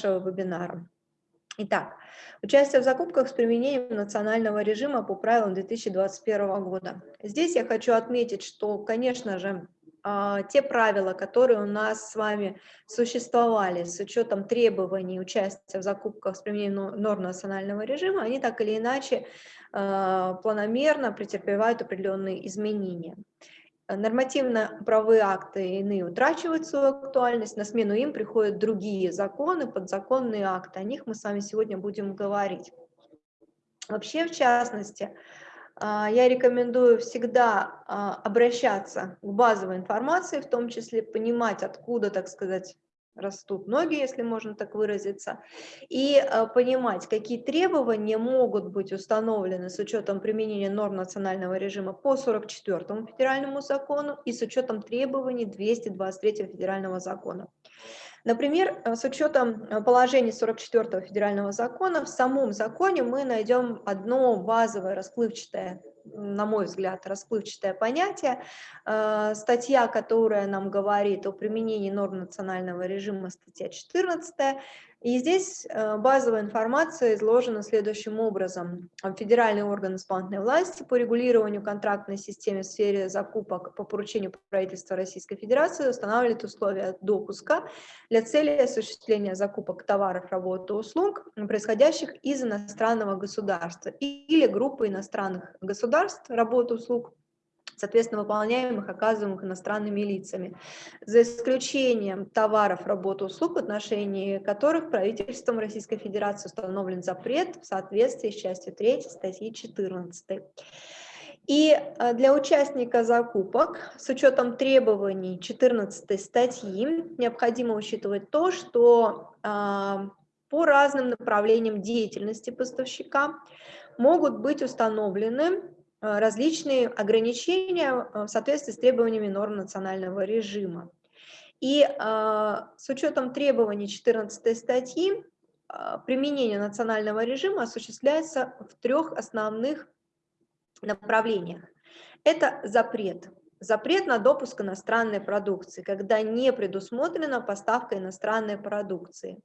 нашего вебинара. Итак, участие в закупках с применением национального режима по правилам 2021 года. Здесь я хочу отметить, что, конечно же, а, те правила, которые у нас с вами существовали с учетом требований участия в закупках с применением норм национального режима, они так или иначе а, планомерно претерпевают определенные изменения. Нормативно-правовые акты иные утрачивают свою актуальность, на смену им приходят другие законы, подзаконные акты, о них мы с вами сегодня будем говорить. Вообще, в частности, а, я рекомендую всегда а, обращаться к базовой информации, в том числе понимать, откуда, так сказать, растут ноги, если можно так выразиться, и а, понимать, какие требования могут быть установлены с учетом применения норм национального режима по 44 федеральному закону и с учетом требований 223 федерального закона. Например, э, с учетом э, положений 44 федерального закона, в самом законе мы найдем одно базовое расплывчатое, на мой взгляд, расплывчатое понятие. Э, статья, которая нам говорит о применении норм национального режима, статья 14, и здесь э, базовая информация изложена следующим образом. Федеральный орган исполнительной власти по регулированию контрактной системы в сфере закупок по поручению правительства Российской Федерации устанавливает условия допуска для цели осуществления закупок товаров, работ и услуг, происходящих из иностранного государства или группы иностранных государств, работ услуг, соответственно, выполняемых, оказываемых иностранными лицами, за исключением товаров, работ, услуг, в отношении которых правительством Российской Федерации установлен запрет в соответствии с частью 3 статьи 14. И э, для участника закупок с учетом требований 14 статьи необходимо учитывать то, что а, по разным направлениям деятельности поставщика могут быть установлены Э, различные ограничения э, в соответствии с требованиями норм национального режима. И э, с учетом требований 14 статьи применение национального режима осуществляется в трех основных направлениях. Это запрет. Запрет на допуск иностранной продукции, когда не предусмотрена поставка иностранной продукции.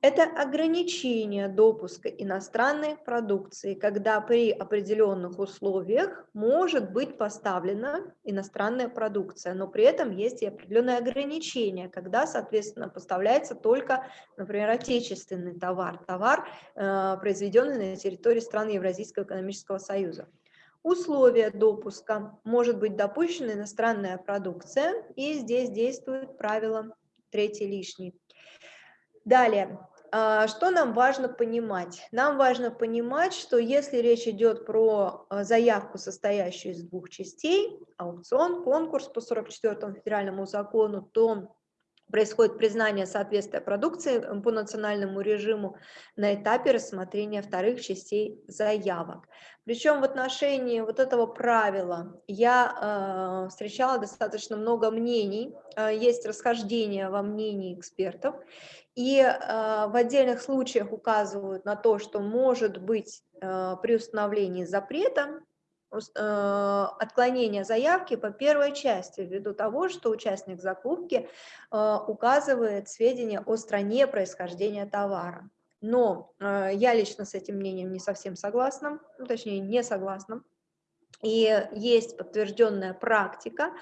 Это ограничение допуска иностранной продукции, когда при определенных условиях может быть поставлена иностранная продукция, но при этом есть и определенные ограничения, когда, соответственно, поставляется только, например, отечественный товар, товар, э, произведенный на территории стран Евразийского экономического союза. Условия допуска может быть допущена иностранная продукция, и здесь действует правило третий лишний. Далее, а, что нам важно понимать? Нам важно понимать, что если речь идет про а, заявку, состоящую из двух частей, аукцион, конкурс по 44 федеральному закону, то происходит признание соответствия продукции по национальному режиму на этапе рассмотрения вторых частей заявок. Причем в отношении вот этого правила я э, встречала достаточно много мнений, э, есть расхождение во мнении экспертов, и э, в отдельных случаях указывают на то, что может быть э, при установлении запрета э, отклонение заявки по первой части, ввиду того, что участник закупки э, указывает сведения о стране происхождения товара. Но э, я лично с этим мнением не совсем согласна, ну, точнее не согласна. И есть подтвержденная практика,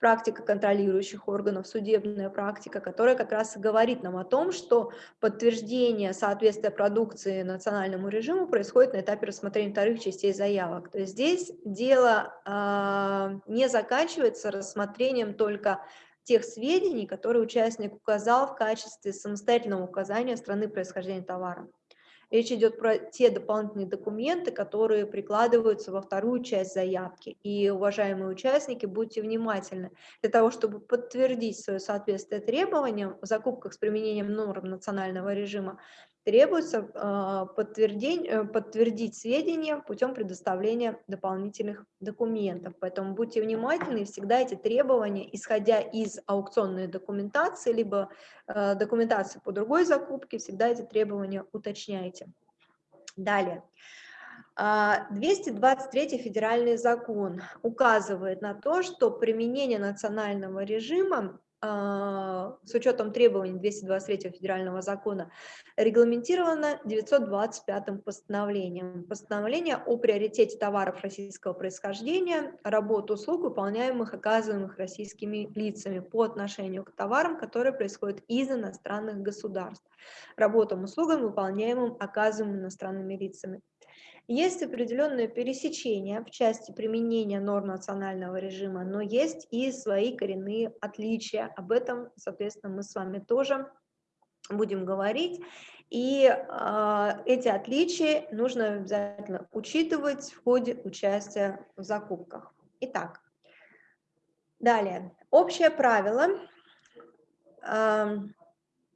практика контролирующих органов, судебная практика, которая как раз и говорит нам о том, что подтверждение соответствия продукции национальному режиму происходит на этапе рассмотрения вторых частей заявок. То есть здесь дело э, не заканчивается рассмотрением только тех сведений, которые участник указал в качестве самостоятельного указания страны происхождения товара. Речь идет про те дополнительные документы, которые прикладываются во вторую часть заявки. И, уважаемые участники, будьте внимательны. Для того, чтобы подтвердить свое соответствие требованиям в закупках с применением норм национального режима, требуется а, подтвердить, э, подтвердить сведения путем предоставления дополнительных документов. Поэтому будьте внимательны, всегда эти требования, исходя из аукционной документации, либо э, документации по другой закупке, всегда эти требования уточняйте. Далее. 223 а, федеральный закон указывает на то, что применение национального режима с учетом требований 223 федерального закона регламентировано 925 постановлением. Постановление о приоритете товаров российского происхождения, работ, услуг, выполняемых, оказываемых российскими лицами по отношению к товарам, которые происходят из иностранных государств, работам, услугам, выполняемым, оказываемым иностранными лицами. Есть определенное пересечение в части применения норм национального режима, но есть и свои коренные отличия. Об этом, соответственно, мы с вами тоже будем говорить. И э, эти отличия нужно обязательно учитывать в ходе участия в закупках. Итак, далее. Общее правило. Э,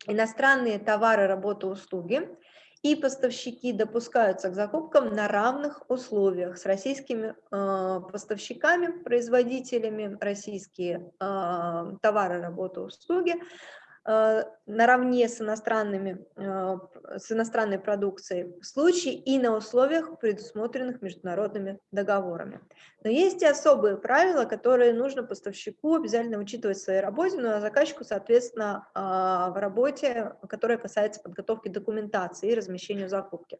иностранные товары, работы, услуги и поставщики допускаются к закупкам на равных условиях с российскими э, поставщиками, производителями, российские э, товары, работы, услуги наравне с, иностранными, э, с иностранной продукцией в случае и на условиях, предусмотренных международными договорами. Но есть и особые правила, которые нужно поставщику обязательно учитывать в своей работе, ну, а заказчику, соответственно, а, в работе, которая касается подготовки документации и размещения закупки.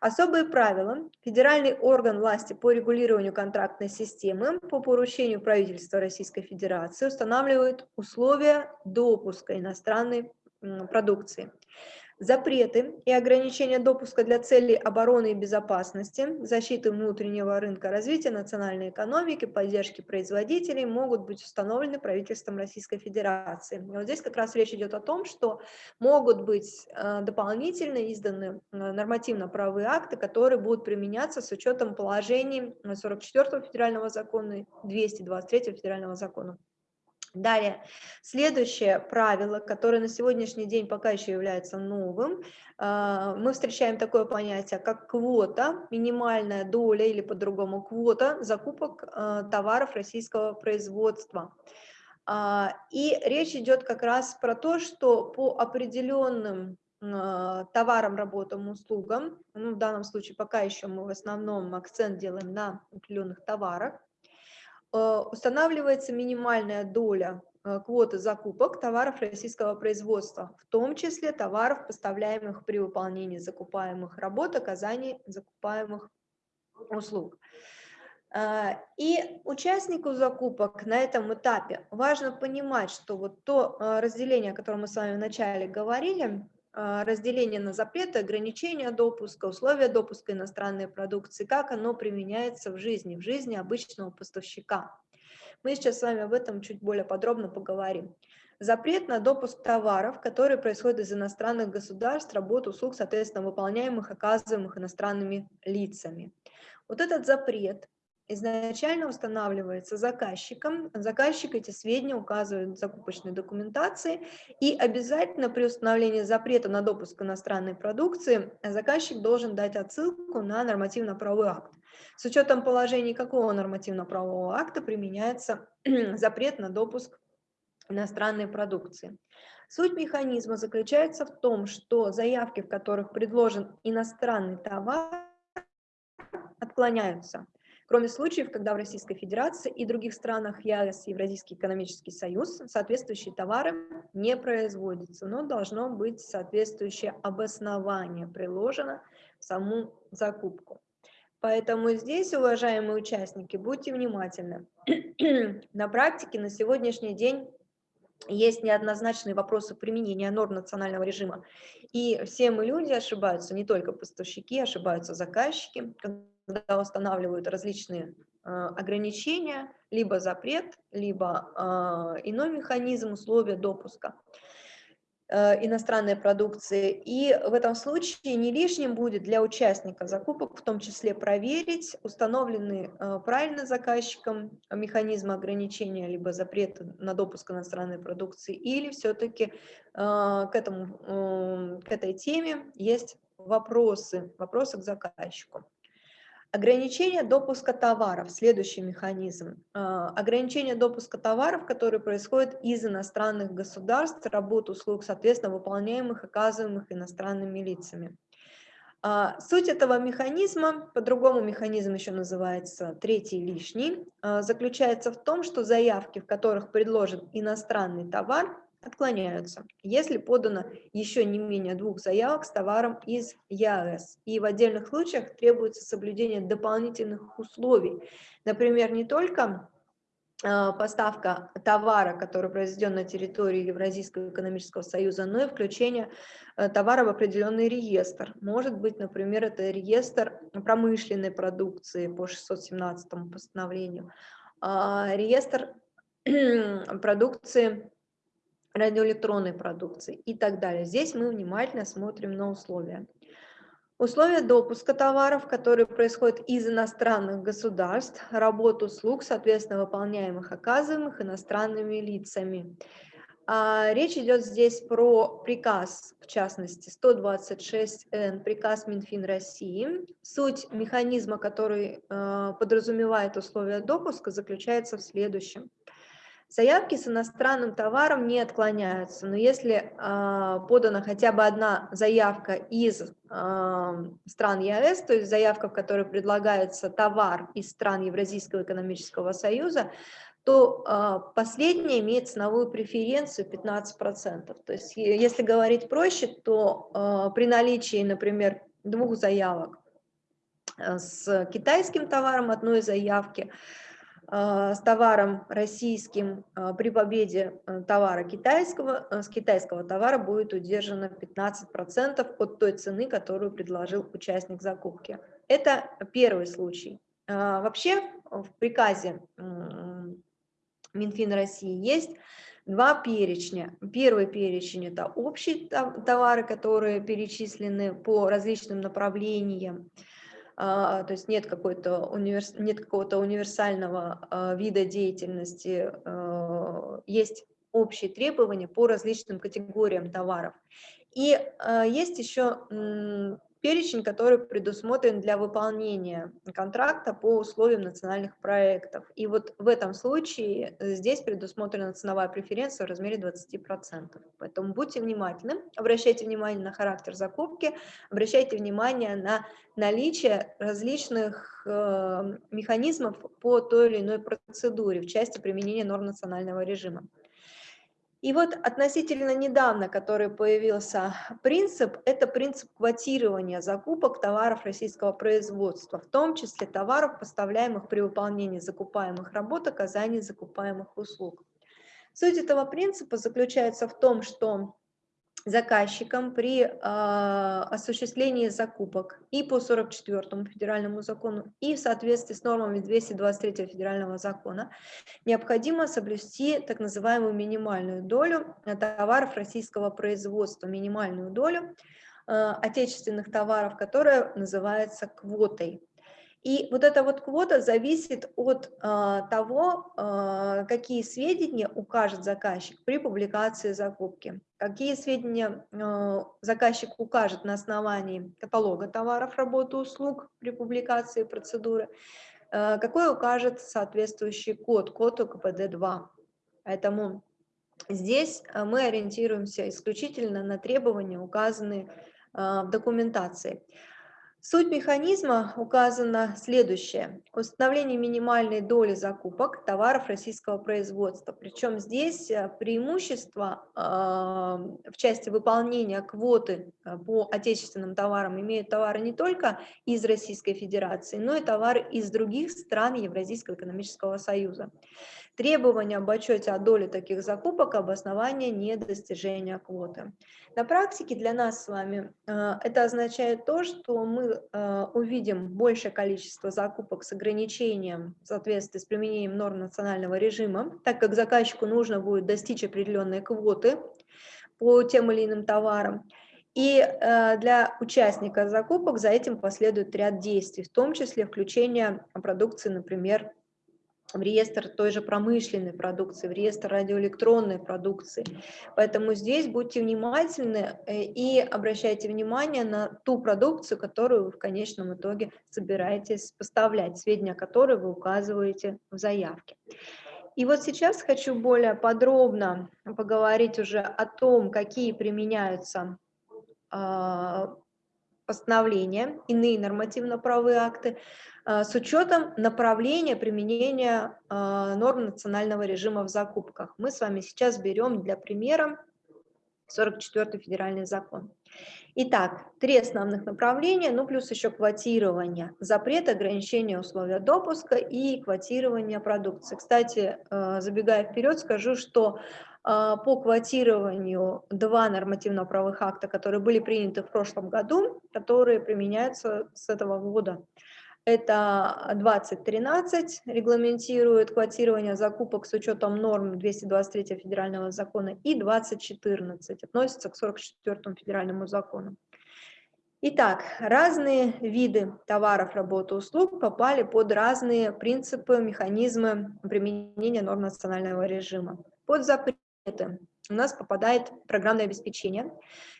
Особые правила. Федеральный орган власти по регулированию контрактной системы по поручению правительства Российской Федерации устанавливает условия допуска иностранной продукции запреты и ограничения допуска для целей обороны и безопасности, защиты внутреннего рынка, развития национальной экономики, поддержки производителей могут быть установлены правительством Российской Федерации. И вот здесь как раз речь идет о том, что могут быть э, дополнительно изданы э, нормативно-правовые акты, которые будут применяться с учетом положений 44 федерального закона и 223 федерального закона. Далее, следующее правило, которое на сегодняшний день пока еще является новым, а, мы встречаем такое понятие, как квота, минимальная доля или по-другому квота закупок а, товаров российского производства. А, и речь идет как раз про то, что по определенным товарам, работам, услугам, ну, в данном случае пока еще мы в основном акцент делаем на определенных товарах, устанавливается минимальная доля э, квоты закупок товаров российского производства, в том числе товаров, поставляемых при выполнении закупаемых работ, оказании закупаемых услуг. Э, и участнику закупок на этом этапе важно понимать, что вот то разделение, о котором мы с вами вначале говорили, разделение на запреты, ограничения допуска, условия допуска иностранной продукции, как оно применяется в жизни, в жизни обычного поставщика. Мы сейчас с вами об этом чуть более подробно поговорим. Запрет на допуск товаров, которые происходят из иностранных государств, работ, услуг, соответственно, выполняемых, оказываемых иностранными лицами. Вот этот запрет изначально устанавливается заказчиком. Заказчик эти сведения указывает в закупочной документации. И обязательно при установлении запрета на допуск иностранной продукции заказчик должен дать отсылку на нормативно-правовой акт. С учетом положений какого нормативно-правового акта применяется запрет на допуск иностранной продукции. Суть механизма заключается в том, что заявки, в которых предложен иностранный товар, отклоняются кроме случаев, когда в Российской Федерации и других странах ЕАЭС, Евразийский экономический союз, соответствующие товары не производятся, но должно быть соответствующее обоснование приложено в саму закупку. Поэтому здесь, уважаемые участники, будьте внимательны. на практике на сегодняшний день есть неоднозначные вопросы применения норм национального режима. И все мы люди ошибаются, не только поставщики, ошибаются заказчики, когда устанавливают различные э, ограничения, либо запрет, либо э, иной механизм условия допуска э, иностранной продукции. И в этом случае не лишним будет для участника закупок в том числе проверить, установлены правильно заказчиком механизмы ограничения либо запрета на допуск иностранной продукции, или все-таки к, к этой теме есть вопросы, вопросы к заказчику. Ограничение допуска товаров, следующий механизм. А, ограничение допуска товаров, которые происходят из иностранных государств, работ, услуг, соответственно, выполняемых, оказываемых иностранными лицами. А, суть этого механизма, по-другому механизм еще называется третий лишний, а, заключается в том, что заявки, в которых предложен иностранный товар, отклоняются, если подано еще не менее двух заявок с товаром из ЕАЭС. И в отдельных случаях требуется соблюдение дополнительных условий. Например, не только а, поставка товара, который произведен на территории Евразийского экономического союза, но и включение э, товара в определенный реестр. Может быть, например, это реестр промышленной продукции по 617 постановлению, а, реестр продукции радиоэлектронной продукции и так далее. Здесь мы внимательно смотрим на условия. Условия допуска товаров, которые происходят из иностранных государств, работу услуг, соответственно, выполняемых, оказываемых иностранными лицами. А, речь идет здесь про приказ, в частности, 126Н, приказ Минфин России. Суть механизма, который э, подразумевает условия допуска, заключается в следующем. Заявки с иностранным товаром не отклоняются, но если э, подана хотя бы одна заявка из э, стран ЕАЭС, то есть заявка, в которой предлагается товар из стран Евразийского экономического союза, то э, последняя имеет ценовую преференцию 15%. То есть если говорить проще, то э, при наличии, например, двух заявок с китайским товаром одной заявки, с товаром российским а, при победе э, товара китайского, э, с китайского товара будет удержано 15% от той цены, которую предложил участник закупки. Это первый случай. А, вообще в приказе Минфин России есть два перечня. Первый перечень – это общие товары, которые перечислены по различным направлениям. А, то есть нет, какой-то универс... нет какого-то универсального а, вида деятельности, а, есть общие требования по различным категориям товаров. И есть еще перечень, который предусмотрен для выполнения контракта по условиям национальных проектов. И вот в этом случае э, здесь предусмотрена ценовая преференция в размере 20%. Поэтому будьте внимательны, обращайте внимание на характер закупки, обращайте внимание на наличие различных э, механизмов по той или иной процедуре в части применения норм национального режима. И вот относительно недавно, который появился принцип, это принцип квотирования закупок товаров российского производства, в том числе товаров, поставляемых при выполнении закупаемых работ, оказании закупаемых услуг. Суть этого принципа заключается в том, что заказчикам при э, осуществлении закупок и по 44 федеральному закону, и в соответствии с нормами 223 федерального закона необходимо соблюсти так называемую минимальную долю товаров российского производства, минимальную долю э, отечественных товаров, которая называется квотой. И вот эта вот квота зависит от а, того, а, какие сведения укажет заказчик при публикации закупки. Какие сведения а, заказчик укажет на основании каталога товаров, работы, услуг при публикации процедуры, а, какой укажет соответствующий код, код УКПД-2. Поэтому здесь мы ориентируемся исключительно на требования, указанные а, в документации. Суть механизма указана следующее. Установление минимальной доли закупок товаров российского производства. Причем здесь э, преимущество э, в части выполнения квоты э, по отечественным товарам имеют товары не только из Российской Федерации, но и товары из других стран Евразийского экономического союза. Требования об отчете о доле таких закупок – обоснование недостижения квоты. На практике для нас с вами э, это означает то, что мы э, увидим большее количество закупок с ограничением в соответствии с применением норм национального режима, так как заказчику нужно будет достичь определенной квоты по тем или иным товарам. И э, для участника закупок за этим последует ряд действий, в том числе включение продукции, например, в реестр той же промышленной продукции, в реестр радиоэлектронной продукции. Поэтому здесь будьте внимательны э, и обращайте внимание на ту продукцию, которую вы в конечном итоге собираетесь поставлять, сведения о которой вы указываете в заявке. И вот сейчас хочу более подробно поговорить уже о том, какие применяются а, постановления, иные нормативно-правовые акты, э, с учетом направления применения э, норм национального режима в закупках. Мы с вами сейчас берем для примера 44 федеральный закон. Итак, три основных направления, ну плюс еще квотирование, запрет, ограничение условия допуска и квотирование продукции. Кстати, э, забегая вперед, скажу, что по квотированию два нормативно-правовых акта, которые были приняты в прошлом году, которые применяются с этого года. Это 2013 регламентирует квотирование закупок с учетом норм 223 федерального закона и 2014 относится к 44 федеральному закону. Итак, разные виды товаров, работы, услуг попали под разные принципы, механизмы применения норм национального режима. Под запреты у нас попадает программное обеспечение,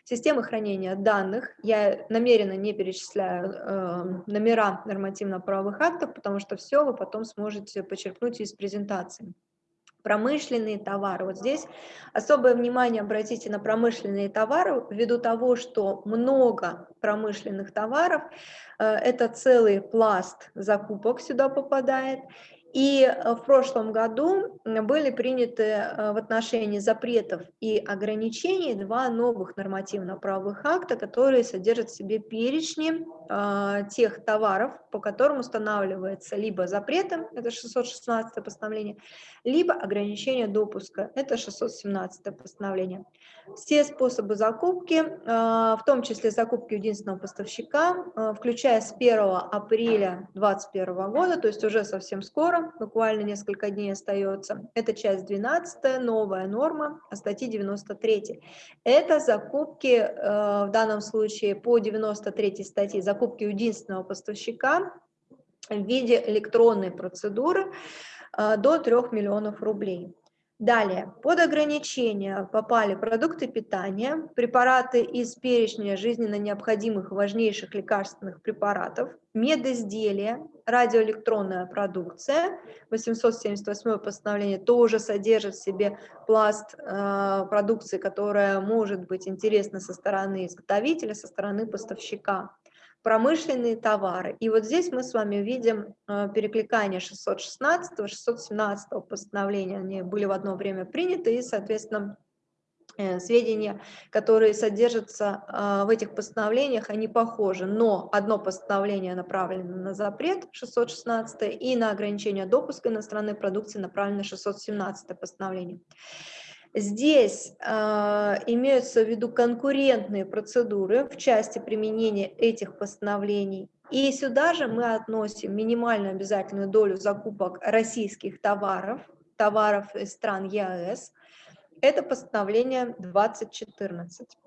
системы хранения данных. Я намеренно не перечисляю э, номера нормативно-правовых актов, потому что все вы потом сможете почерпнуть из презентации. Промышленные товары. Вот здесь особое внимание обратите на промышленные товары, ввиду того, что много промышленных товаров, э, это целый пласт закупок сюда попадает, и э, в прошлом году были приняты э, в отношении запретов и ограничений два новых нормативно-правовых акта, которые содержат в себе перечни э, тех товаров, по которым устанавливается либо запретом, это 616 постановление, либо ограничение допуска, это 617 постановление. Все способы закупки, в том числе закупки единственного поставщика, включая с 1 апреля 2021 года, то есть уже совсем скоро, буквально несколько дней остается. Это часть 12, новая норма статьи 93. Это закупки, э, в данном случае по 93 статье, закупки единственного поставщика в виде электронной процедуры э, до 3 миллионов рублей. Далее, под ограничения попали продукты питания, препараты из перечня жизненно необходимых важнейших лекарственных препаратов, медизделия, радиоэлектронная продукция. 878 постановление тоже содержит в себе пласт э, продукции, которая может быть интересна со стороны изготовителя, со стороны поставщика промышленные товары. И вот здесь мы с вами видим э, перекликание 616 617 постановления, они были в одно время приняты, и, соответственно, э, сведения, которые содержатся э, в этих постановлениях, они похожи, но одно постановление направлено на запрет 616 и на ограничение допуска иностранной продукции направлено 617 постановление. Здесь э, имеются в виду конкурентные процедуры в части применения этих постановлений. И сюда же мы относим минимальную обязательную долю закупок российских товаров, товаров из стран ЕАЭС. Это постановление 2014.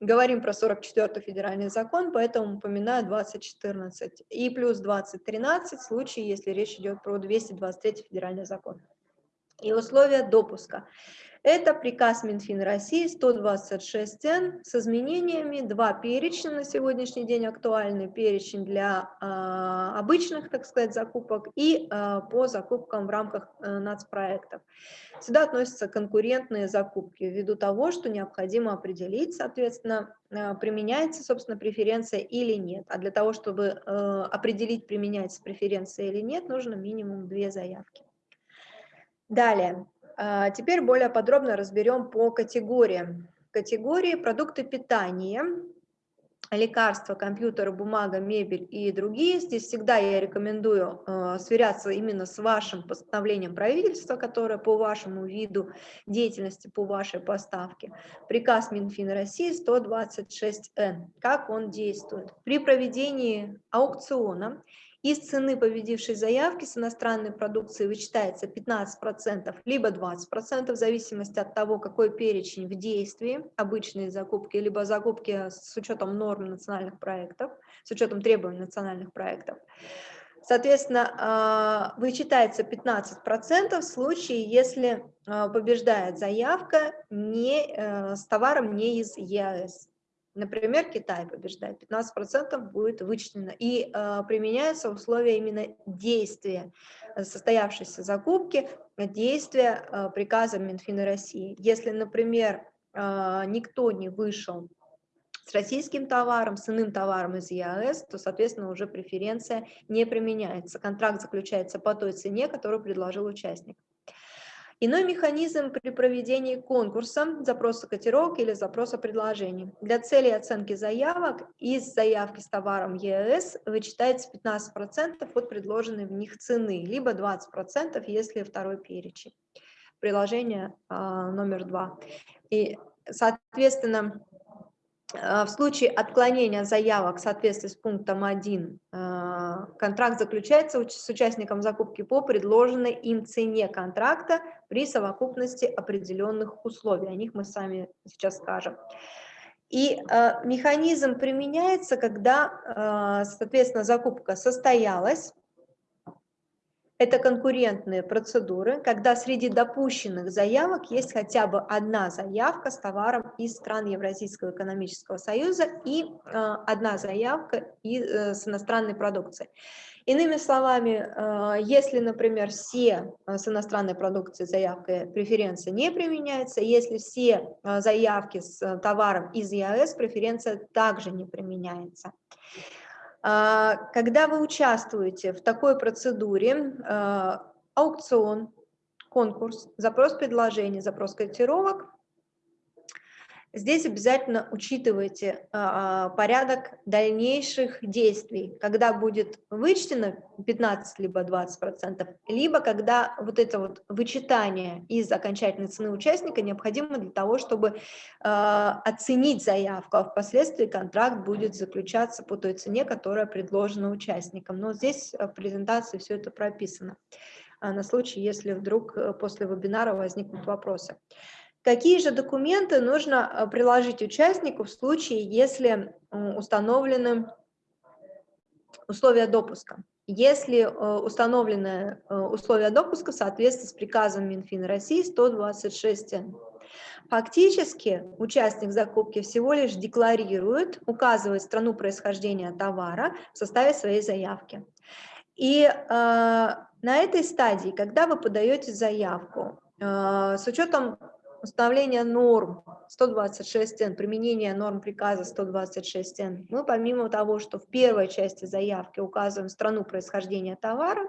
Говорим про 44 федеральный закон, поэтому упоминаю 2014. И плюс 2013 в случае, если речь идет про 223 федеральный закон. И условия допуска. Это приказ Минфин России 126Н с изменениями, два перечня на сегодняшний день актуальны, перечень для э, обычных, так сказать, закупок и э, по закупкам в рамках э, нацпроектов. Сюда относятся конкурентные закупки, ввиду того, что необходимо определить, соответственно, э, применяется, собственно, преференция или нет. А для того, чтобы э, определить, применяется преференция или нет, нужно минимум две заявки. Далее. А, теперь более подробно разберем по категориям. Категории продукты питания, лекарства, компьютеры, бумага, мебель и другие. Здесь всегда я рекомендую э, сверяться именно с вашим постановлением правительства, которое по вашему виду деятельности, по вашей поставке. Приказ Минфина России 126Н. Как он действует? При проведении аукциона из цены победившей заявки с иностранной продукцией вычитается 15%, либо 20%, в зависимости от того, какой перечень в действии, обычные закупки, либо закупки с учетом норм национальных проектов, с учетом требований национальных проектов. Соответственно, а, вычитается 15% в случае, если а, побеждает заявка не, э, с товаром не из ЕАЭС. Например, Китай побеждает, 15% будет вычтено. И э, применяются условия именно действия состоявшейся закупки, действия э, приказа Минфина России. Если, например, э, никто не вышел с российским товаром, с иным товаром из ЕАЭС, то, соответственно, уже преференция не применяется. Контракт заключается по той цене, которую предложил участник. Иной механизм при проведении конкурса, запроса котировок или запроса предложений. Для целей оценки заявок из заявки с товаром ЕС вычитается 15% от предложенной в них цены, либо 20%, если второй перечень. Приложение а, номер два. И, соответственно, в случае отклонения заявок в соответствии с пунктом 1 а, контракт заключается с участником закупки по предложенной им цене контракта при совокупности определенных условий. О них мы сами сейчас скажем. И а, механизм применяется, когда, соответственно, закупка состоялась, это конкурентные процедуры, когда среди допущенных заявок есть хотя бы одна заявка с товаром из стран Евразийского экономического союза и э, одна заявка и, э, с иностранной продукцией. Иными словами, э, если, например, все э, с иностранной продукцией заявкой преференция не применяется, если все э, заявки с э, товаром из ЕАЭС, преференция также не применяется. А, когда вы участвуете в такой процедуре, а, аукцион, конкурс, запрос предложений, запрос котировок, Здесь обязательно учитывайте а, порядок дальнейших действий, когда будет вычтено 15 либо 20 процентов, либо когда вот это вот вычитание из окончательной цены участника необходимо для того, чтобы а, оценить заявку, а впоследствии контракт будет заключаться по той цене, которая предложена участникам. Но здесь в презентации все это прописано на случай, если вдруг э, после вебинара возникнут вопросы. Какие же документы нужно э, приложить участнику в случае, если установлены условия допуска? Если э, установлены э, условия допуска в соответствии с приказом Минфина России 126 Фактически участник закупки всего лишь декларирует, указывает страну происхождения товара в составе своей заявки. И э, на этой стадии, когда вы подаете заявку, э, с учетом установление норм 126Н, применение норм приказа 126Н, мы помимо того, что в первой части заявки указываем страну происхождения товара,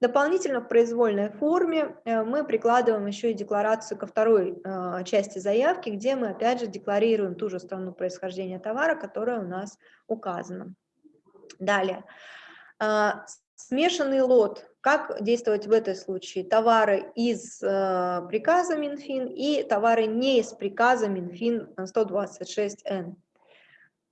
дополнительно в произвольной форме э, мы прикладываем еще и декларацию ко второй э, части заявки, где мы опять же декларируем ту же страну происхождения товара, которая у нас указана. Далее. Смешанный лот как действовать в этом случае? Товары из э, приказа Минфин и товары не из приказа Минфин 126Н.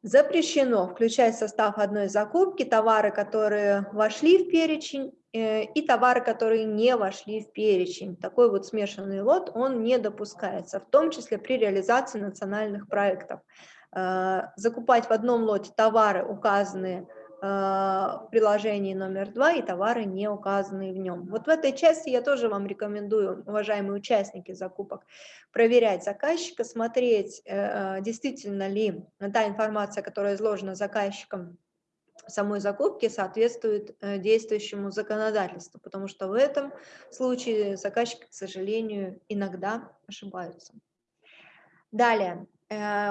Запрещено включать в состав одной закупки товары, которые вошли в перечень, э, и товары, которые не вошли в перечень. Такой вот смешанный лот, он не допускается, в том числе при реализации национальных проектов. Э, закупать в одном лоте товары, указанные в приложении номер два и товары, не указанные в нем. Вот в этой части я тоже вам рекомендую, уважаемые участники закупок, проверять заказчика, смотреть, э, действительно ли та информация, которая изложена заказчиком в самой закупке, соответствует э, действующему законодательству, потому что в этом случае заказчики, к сожалению, иногда ошибаются. Далее,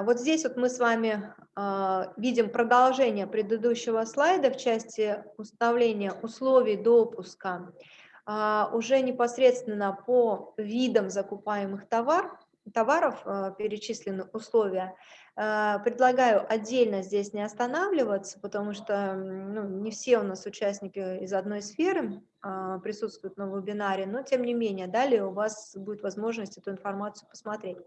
вот здесь вот мы с вами а, видим продолжение предыдущего слайда в части установления условий допуска а, уже непосредственно по видам закупаемых товар, товаров а, перечислены условия. Предлагаю отдельно здесь не останавливаться, потому что ну, не все у нас участники из одной сферы присутствуют на вебинаре, но тем не менее, далее у вас будет возможность эту информацию посмотреть.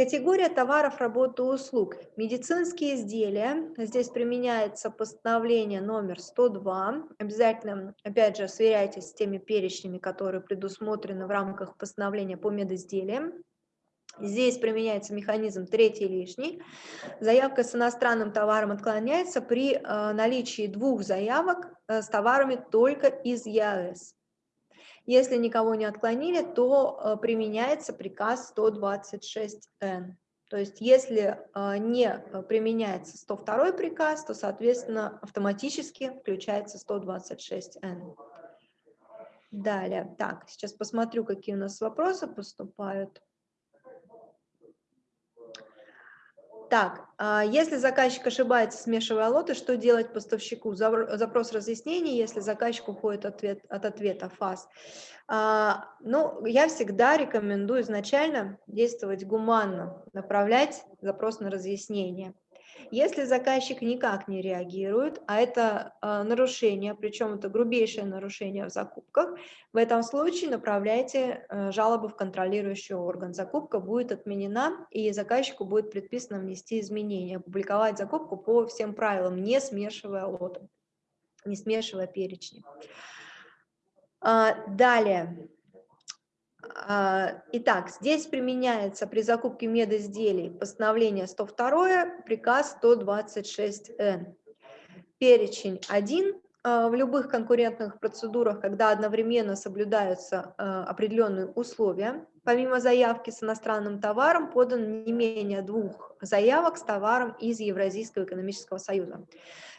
Категория товаров, работы, услуг. Медицинские изделия. Здесь применяется постановление номер 102. Обязательно, опять же, сверяйтесь с теми перечнями, которые предусмотрены в рамках постановления по медизделиям. Здесь применяется механизм третий лишний. Заявка с иностранным товаром отклоняется при э, наличии двух заявок э, с товарами только из ЕАЭС. Если никого не отклонили, то э, применяется приказ 126Н. То есть если э, не применяется 102 приказ, то, соответственно, автоматически включается 126Н. Далее. Так, сейчас посмотрю, какие у нас вопросы поступают. Так, а если заказчик ошибается, смешивая лоты, что делать поставщику? Запрос разъяснений, если заказчик уходит ответ, от ответа ФАС. А, ну, я всегда рекомендую изначально действовать гуманно, направлять запрос на разъяснение. Если заказчик никак не реагирует, а это э, нарушение, причем это грубейшее нарушение в закупках, в этом случае направляйте э, жалобу в контролирующий орган. Закупка будет отменена, и заказчику будет предписано внести изменения, опубликовать закупку по всем правилам, не смешивая лоты, не смешивая перечни. А, далее. А, итак, здесь применяется при закупке медизделий постановление 102, приказ 126Н. Перечень 1 а, в любых конкурентных процедурах, когда одновременно соблюдаются а, определенные условия, помимо заявки с иностранным товаром, подано не менее двух заявок с товаром из Евразийского экономического союза.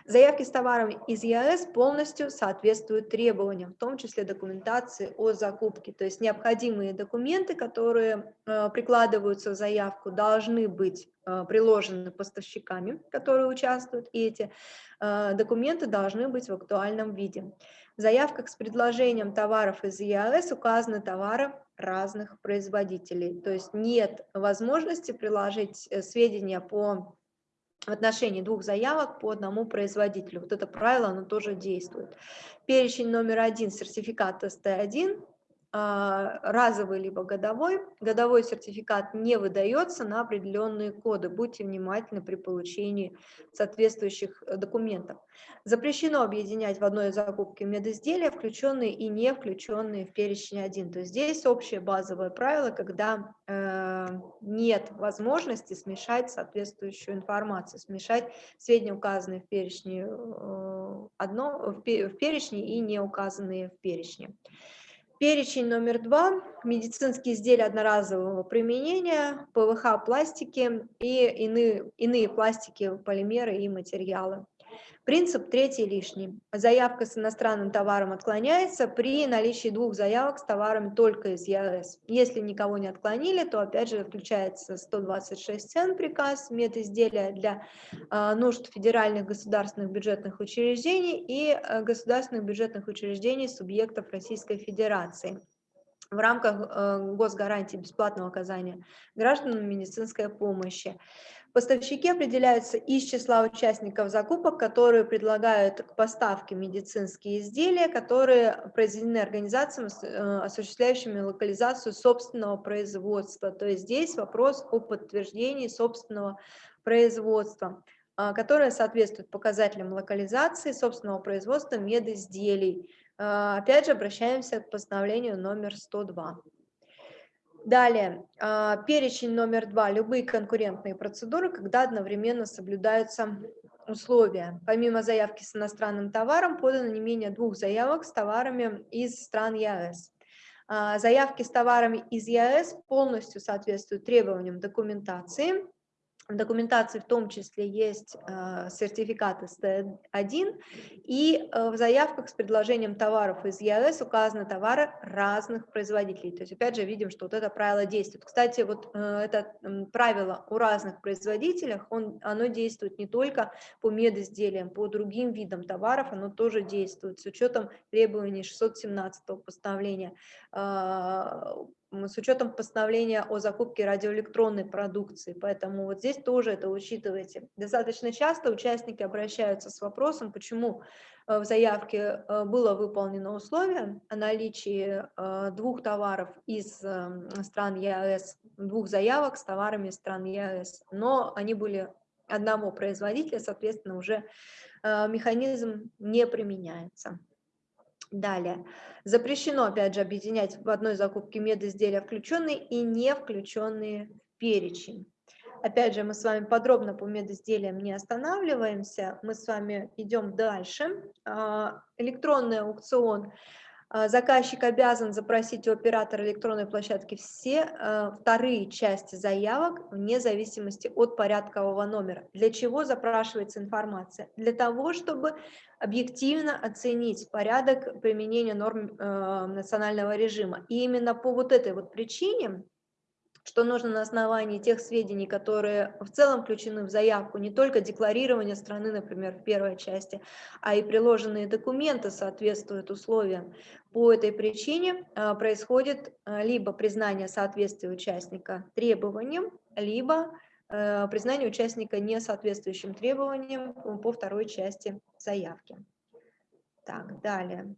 Заявки с товарами из ЕАЭС полностью соответствуют требованиям, в том числе документации о закупке. То есть необходимые документы, которые э, прикладываются в заявку, должны быть э, приложены поставщиками, которые участвуют, и эти э, документы должны быть в актуальном виде. В заявках с предложением товаров из ЕАЭС указаны товары разных производителей. То есть нет возможности приложить сведения по в отношении двух заявок по одному производителю. Вот это правило, оно тоже действует. Перечень номер один сертификат СТ1 а, разовый либо годовой. Годовой сертификат не выдается на определенные коды. Будьте внимательны при получении соответствующих э, документов. Запрещено объединять в одной закупке медизделия, включенные и не включенные в перечень 1. То есть здесь общее базовое правило, когда э, нет возможности смешать соответствующую информацию, смешать сведения, указанные в перечне, э, одно, в, в перечне и не указанные в перечне. Перечень номер два – медицинские изделия одноразового применения, ПВХ, пластики и иные, иные пластики, полимеры и материалы. Принцип третий лишний. Заявка с иностранным товаром отклоняется при наличии двух заявок с товарами только из ЕАЭС. Если никого не отклонили, то опять же включается 126 цен приказ медизделия для э, нужд федеральных государственных бюджетных учреждений и э, государственных бюджетных учреждений субъектов Российской Федерации в рамках э, госгарантии бесплатного оказания гражданам медицинской помощи. Поставщики определяются из числа участников закупок, которые предлагают к поставке медицинские изделия, которые произведены организациями, э, осуществляющими локализацию собственного производства. То есть здесь вопрос о подтверждении собственного производства, а, которое соответствует показателям локализации собственного производства медизделий. А, опять же, обращаемся к постановлению номер 102. Далее, а, перечень номер два. Любые конкурентные процедуры, когда одновременно соблюдаются условия. Помимо заявки с иностранным товаром, подано не менее двух заявок с товарами из стран ЕАЭС. А, заявки с товарами из ЕАЭС полностью соответствуют требованиям документации, в документации в том числе есть э, сертификат СТ1, и э, в заявках с предложением товаров из ЕАЭС указаны товары разных производителей. То есть, опять же, видим, что вот это правило действует. Кстати, вот э, это правило у разных производителях, он, оно действует не только по медизделиям, по другим видам товаров, оно тоже действует с учетом требований 617 постановления с учетом постановления о закупке радиоэлектронной продукции, поэтому вот здесь тоже это учитывайте. Достаточно часто участники обращаются с вопросом, почему э, в заявке э, было выполнено условие о наличии э, двух товаров из стран ЕАЭС, двух заявок с товарами из стран ЕАЭС, но они были одного производителя, соответственно, уже механизм не применяется. Далее. Запрещено, опять же, объединять в одной закупке медизделия включенные и не включенные в перечень. Опять же, мы с вами подробно по медизделиям не останавливаемся, мы с вами идем дальше. А, электронный аукцион заказчик обязан запросить у оператора электронной площадки все э, вторые части заявок вне зависимости от порядкового номера. Для чего запрашивается информация? Для того, чтобы объективно оценить порядок применения норм э, национального режима. И именно по вот этой вот причине что нужно на основании тех сведений, которые в целом включены в заявку, не только декларирование страны, например, в первой части, а и приложенные документы соответствуют условиям. По этой причине а, происходит а, либо признание соответствия участника требованиям, либо а, признание участника несоответствующим требованиям по второй части заявки. Так, далее.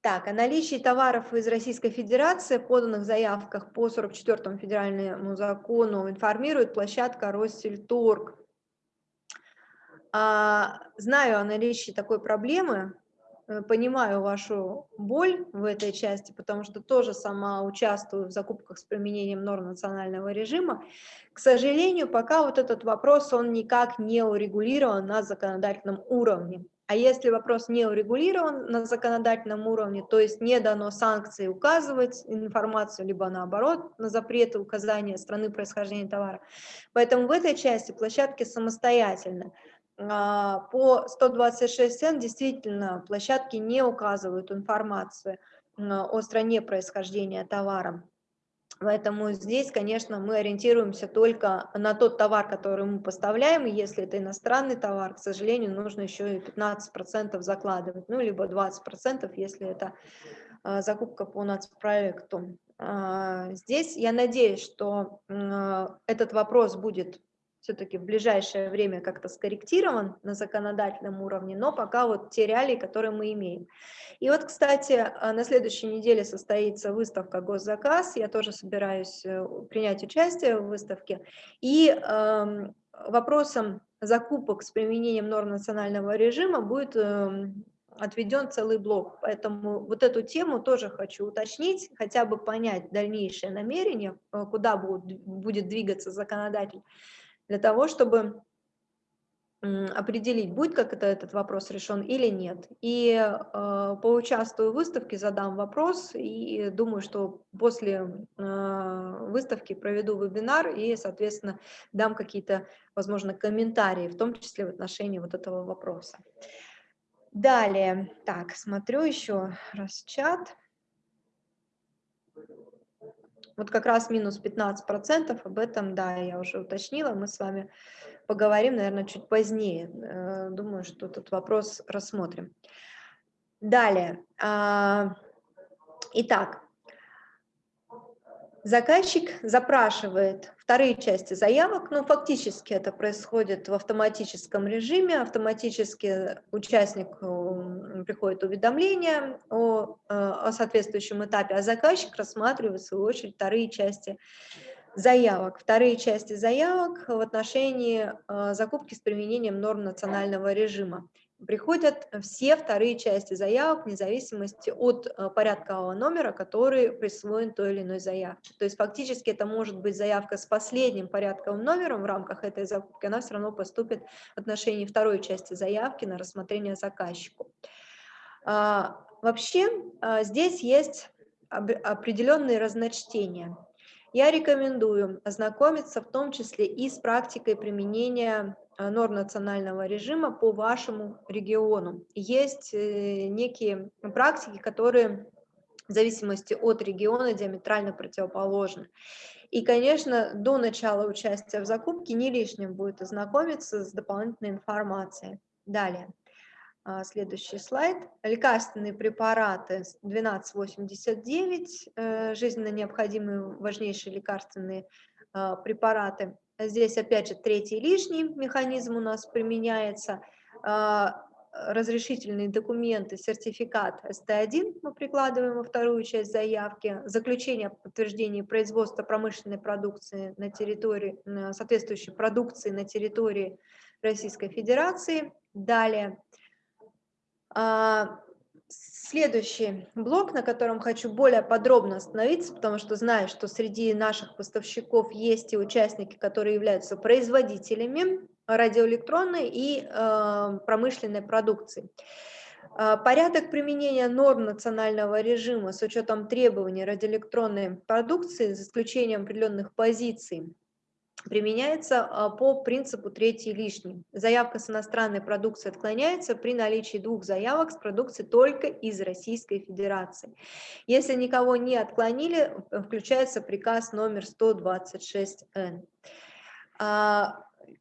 Так, о наличии товаров из Российской Федерации, поданных заявках по 44 федеральному закону, информирует площадка Россельторг. А, знаю о наличии такой проблемы, э, понимаю вашу боль в этой части, потому что тоже сама участвую в закупках с применением норм национального режима. К сожалению, пока вот этот вопрос, он никак не урегулирован на законодательном уровне. А если вопрос не урегулирован на законодательном уровне, то есть не дано санкции указывать информацию, либо наоборот, на запреты указания страны происхождения товара. Поэтому в этой части площадки самостоятельны. А, по 126Н действительно площадки не указывают информацию о стране происхождения товара. Поэтому здесь, конечно, мы ориентируемся только на тот товар, который мы поставляем, и если это иностранный товар, к сожалению, нужно еще и 15% закладывать, ну, либо 20%, если это а, закупка по нацпроекту. А, здесь я надеюсь, что этот вопрос будет все-таки в ближайшее время как-то скорректирован на законодательном уровне, но пока вот те реалии, которые мы имеем. И вот, кстати, а, на следующей неделе состоится выставка «Госзаказ», я тоже собираюсь э, принять участие в выставке, и э, вопросом закупок с применением норм национального режима будет э, отведен целый блок. Поэтому вот эту тему тоже хочу уточнить, хотя бы понять дальнейшее намерение, э, куда будет, будет двигаться законодатель для того, чтобы определить, будет как это этот вопрос решен или нет. И э, поучаствую в выставке, задам вопрос, и думаю, что после э, выставки проведу вебинар и, соответственно, дам какие-то, возможно, комментарии, в том числе в отношении вот этого вопроса. Далее, так, смотрю еще раз чат. Вот как раз минус 15%, об этом, да, я уже уточнила, мы с вами поговорим, наверное, чуть позднее. Э, думаю, что этот вопрос рассмотрим. Далее. А, итак, Заказчик запрашивает вторые части заявок, но фактически это происходит в автоматическом режиме, автоматически участнику приходит уведомление о, э, о соответствующем этапе, а заказчик рассматривает в свою очередь вторые части заявок. Вторые части заявок в отношении э, закупки с применением норм национального режима приходят все вторые части заявок вне зависимости от э, порядкового номера, который присвоен той или иной заявке. То есть фактически это может быть заявка с последним порядковым номером в рамках этой закупки, она все равно поступит в отношении второй части заявки на рассмотрение заказчику. А, вообще а, здесь есть определенные разночтения. Я рекомендую ознакомиться в том числе и с практикой применения норм национального режима по вашему региону. Есть э, некие практики, которые в зависимости от региона диаметрально противоположны. И, конечно, до начала участия в закупке не лишним будет ознакомиться с дополнительной информацией. Далее. А, следующий слайд. Лекарственные препараты 1289, э, жизненно необходимые важнейшие лекарственные а, препараты Здесь опять же третий лишний механизм у нас применяется. А, разрешительные документы, сертификат СТ1 мы прикладываем во вторую часть заявки, заключение о подтверждении производства промышленной продукции на территории, соответствующей продукции на территории Российской Федерации. Далее а, Следующий блок, на котором хочу более подробно остановиться, потому что знаю, что среди наших поставщиков есть и участники, которые являются производителями радиоэлектронной и э, промышленной продукции. Э, порядок применения норм национального режима с учетом требований радиоэлектронной продукции, за исключением определенных позиций, применяется а, по принципу третий лишний. Заявка с иностранной продукцией отклоняется при наличии двух заявок с продукцией только из Российской Федерации. Если никого не отклонили, включается приказ номер 126Н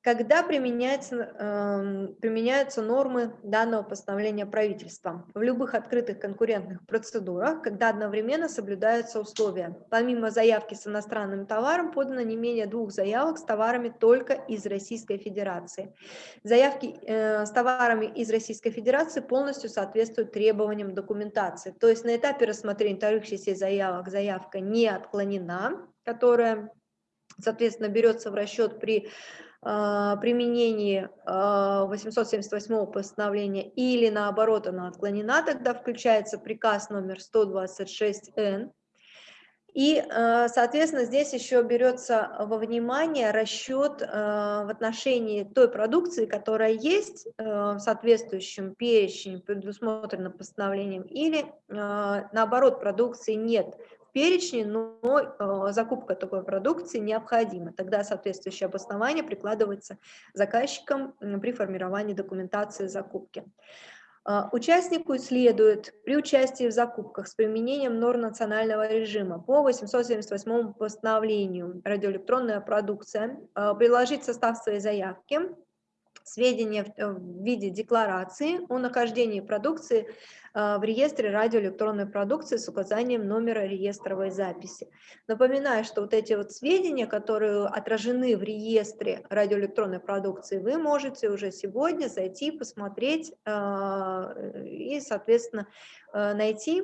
когда применяются, э, применяются нормы данного постановления правительства в любых открытых конкурентных процедурах, когда одновременно соблюдаются условия. Помимо заявки с иностранным товаром подано не менее двух заявок с товарами только из Российской Федерации. Заявки э, с товарами из Российской Федерации полностью соответствуют требованиям документации. То есть на этапе рассмотрения частей заявок заявка не отклонена, которая, соответственно, берется в расчет при применении 878 а, постановления или наоборот она отклонена, тогда включается приказ номер 126Н. И, а, соответственно, здесь еще берется во внимание расчет в отношении той продукции, которая есть в соответствующем перечне, предусмотренном постановлением, или, наоборот, продукции нет перечне, но э, закупка такой продукции необходима. Тогда соответствующее обоснование прикладывается заказчиком при формировании документации закупки. А, участнику следует при участии в закупках с применением норм национального режима по 878 постановлению радиоэлектронная продукция а, приложить состав своей заявки сведения э, в виде декларации о нахождении продукции э, в реестре радиоэлектронной продукции с указанием номера реестровой записи. Напоминаю, что вот эти вот сведения, которые отражены в реестре радиоэлектронной продукции, вы можете уже сегодня зайти, посмотреть э, и, соответственно, найти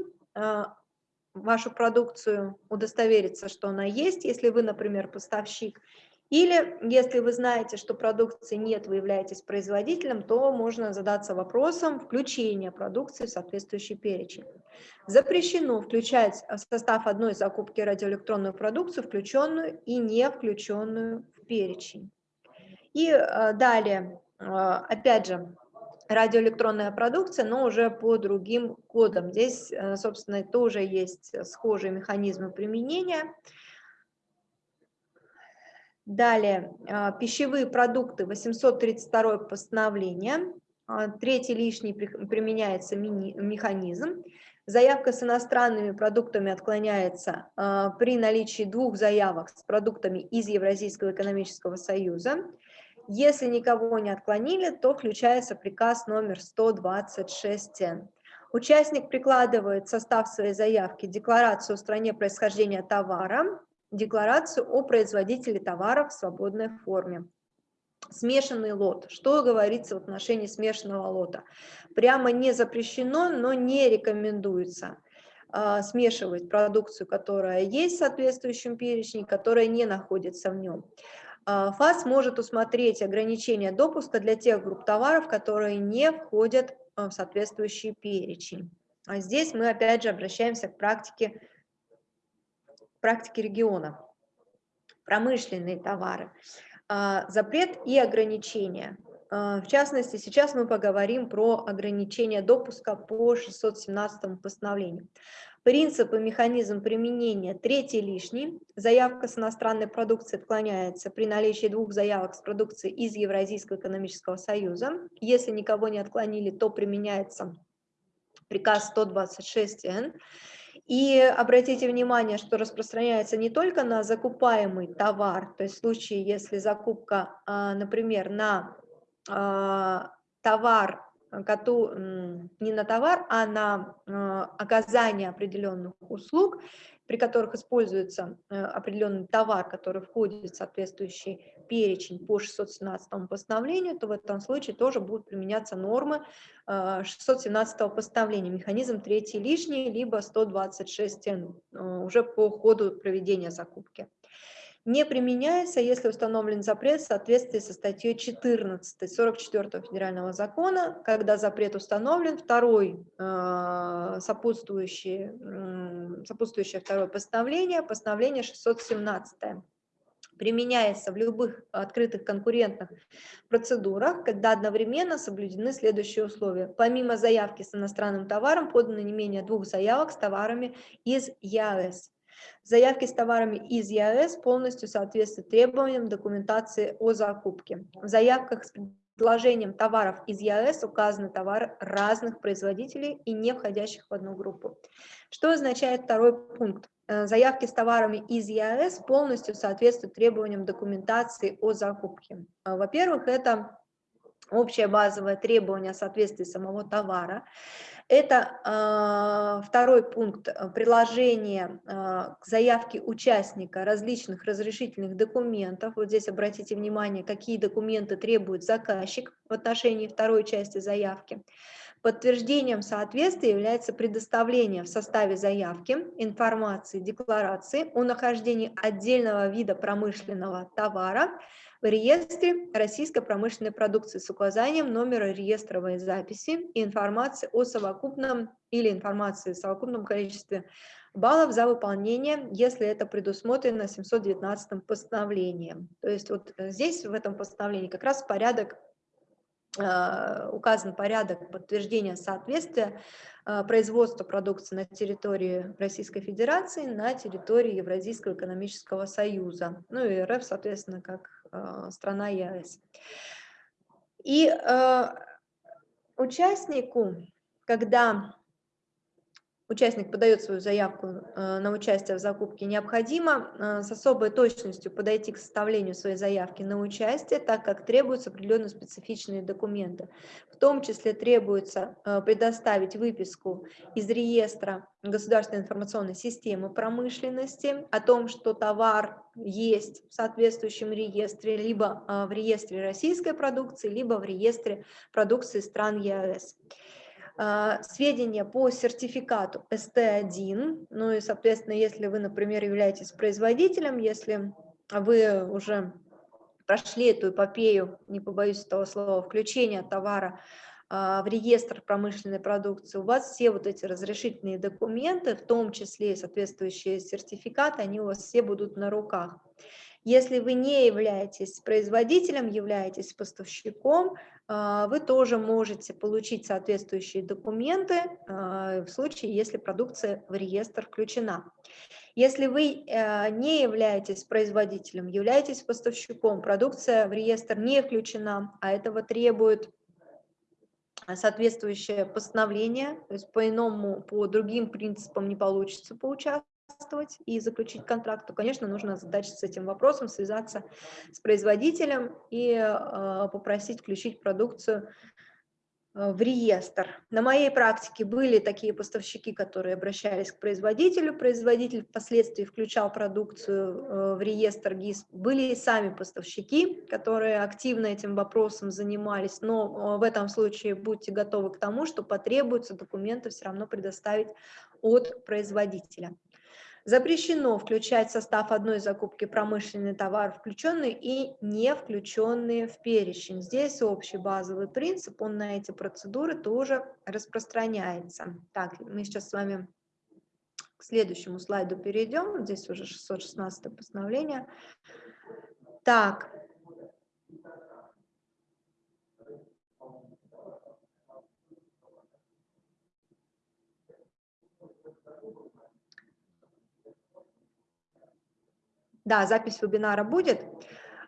вашу продукцию, удостовериться, что она есть. Если вы, например, поставщик, или если вы знаете, что продукции нет, вы являетесь производителем, то можно задаться вопросом включения продукции в соответствующий перечень. Запрещено включать в состав одной закупки радиоэлектронную продукцию, включенную и не включенную в перечень. И э, далее, э, опять же, радиоэлектронная продукция, но уже по другим кодам. Здесь, э, собственно, тоже есть схожие механизмы применения. Далее, а, пищевые продукты, 832 постановление. А, третий лишний применяется механизм. Заявка с иностранными продуктами отклоняется а, при наличии двух заявок с продуктами из Евразийского экономического союза. Если никого не отклонили, то включается приказ номер 126 Участник прикладывает состав своей заявки декларацию о стране происхождения товара, декларацию о производителе товаров в свободной форме. Смешанный лот. Что говорится в отношении смешанного лота? Прямо не запрещено, но не рекомендуется а, смешивать продукцию, которая есть в соответствующем перечне, которая не находится в нем. А, ФАС может усмотреть ограничение допуска для тех групп товаров, которые не входят в соответствующий перечень. А здесь мы опять же обращаемся к практике практики региона. Промышленные товары. А, запрет и ограничения. А, в частности, сейчас мы поговорим про ограничение допуска по 617 постановлению. Принцип и механизм применения третий лишний. Заявка с иностранной продукцией отклоняется при наличии двух заявок с продукцией из Евразийского экономического союза. Если никого не отклонили, то применяется приказ 126Н. И обратите внимание, что распространяется не только на закупаемый товар, то есть в случае, если закупка, а, например, на а, товар, не на товар, а на а, оказание определенных услуг, при которых используется э, определенный товар, который входит в соответствующий перечень по 617 постановлению, то в этом случае тоже будут применяться нормы 617 э, постановления, механизм третий лишний, либо 126 э, уже по ходу проведения закупки. Не применяется, если установлен запрет в соответствии со статьей 14 44 федерального закона, когда запрет установлен, второй э, сопутствующее, сопутствующее второе постановление, постановление 617 применяется в любых открытых конкурентных процедурах, когда одновременно соблюдены следующие условия. Помимо заявки с иностранным товаром подано не менее двух заявок с товарами из ЯС. Заявки с товарами из ЕАЭС полностью соответствуют требованиям документации о закупке. В заявках с предложением товаров из ЕАЭС указаны товары разных производителей и не входящих в одну группу. Что означает второй пункт? Э, заявки с товарами из ЕАЭС полностью соответствуют требованиям документации о закупке. Э, во-первых, это общее базовое требование о соответствии самого товара. Это э, второй пункт приложения э, к заявке участника различных разрешительных документов. Вот здесь обратите внимание, какие документы требует заказчик в отношении второй части заявки. Подтверждением соответствия является предоставление в составе заявки информации, декларации о нахождении отдельного вида промышленного товара в реестре российской промышленной продукции с указанием номера реестровой записи и информации о совокупном или информации о совокупном количестве баллов за выполнение, если это предусмотрено 719 постановлением. То есть вот здесь в этом постановлении как раз порядок Э, указан порядок подтверждения соответствия э, производства продукции на территории Российской Федерации на территории Евразийского экономического союза, ну и РФ, соответственно, как э, страна ЕАЭС. И участнику, когда участник подает свою заявку э, на участие в закупке, необходимо э, с особой точностью подойти к составлению своей заявки на участие, так как требуются определенные специфичные документы. В том числе требуется э, предоставить выписку из реестра государственной информационной системы промышленности о том, что товар есть в соответствующем реестре, либо в реестре российской продукции, либо в реестре продукции стран ЕАЭС. А, сведения по сертификату ST1, ну и, соответственно, если вы, например, являетесь производителем, если вы уже прошли эту эпопею, не побоюсь этого слова, включения товара а, в реестр промышленной продукции, у вас все вот эти разрешительные документы, в том числе и соответствующие сертификаты, они у вас все будут на руках. Если вы не являетесь производителем, являетесь поставщиком, вы тоже можете получить соответствующие документы а, в случае, если продукция в реестр включена. Если вы э, не являетесь производителем, являетесь поставщиком, продукция в реестр не включена, а этого требует соответствующее постановление, то есть по-иному, по другим принципам не получится поучаствовать, участвовать и заключить контракт, то, конечно, нужно задачиться этим вопросом, связаться с производителем и э, попросить включить продукцию э, в реестр. На моей практике были такие поставщики, которые обращались к производителю, производитель впоследствии включал продукцию э, в реестр ГИС. Были и сами поставщики, которые активно этим вопросом занимались, но в этом случае будьте готовы к тому, что потребуется документы все равно предоставить от производителя. Запрещено включать в состав одной закупки промышленный товар, включенный и не включенные в перечень. Здесь общий базовый принцип, он на эти процедуры тоже распространяется. Так, мы сейчас с вами к следующему слайду перейдем. Здесь уже 616 постановление. Так, Да, запись вебинара будет.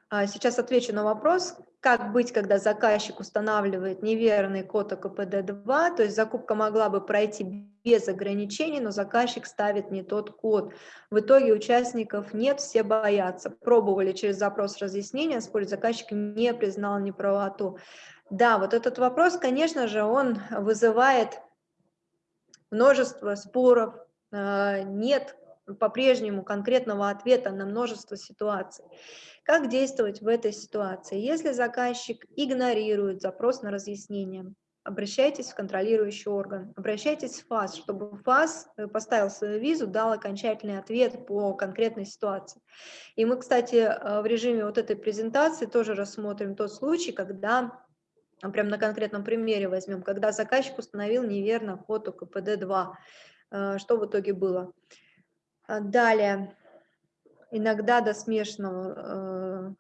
А, сейчас отвечу на вопрос, как быть, когда заказчик устанавливает неверный код ОКПД-2, то есть закупка могла бы пройти без ограничений, но заказчик ставит не тот код. В итоге участников нет, все боятся. Пробовали через запрос разъяснения, спорить заказчик не признал неправоту. Да, вот этот вопрос, конечно же, он вызывает множество споров, а, нет по-прежнему конкретного ответа на множество ситуаций. Как действовать в этой ситуации? Если заказчик игнорирует запрос на разъяснение, обращайтесь в контролирующий орган, обращайтесь в ФАС, чтобы ФАС э, поставил свою визу, дал окончательный ответ по конкретной ситуации. И мы, кстати, э, в режиме вот этой презентации тоже рассмотрим тот случай, когда прям на конкретном примере возьмем, когда заказчик установил неверно код УКПД-2. Э, что в итоге было? А, далее, иногда до смешного, э,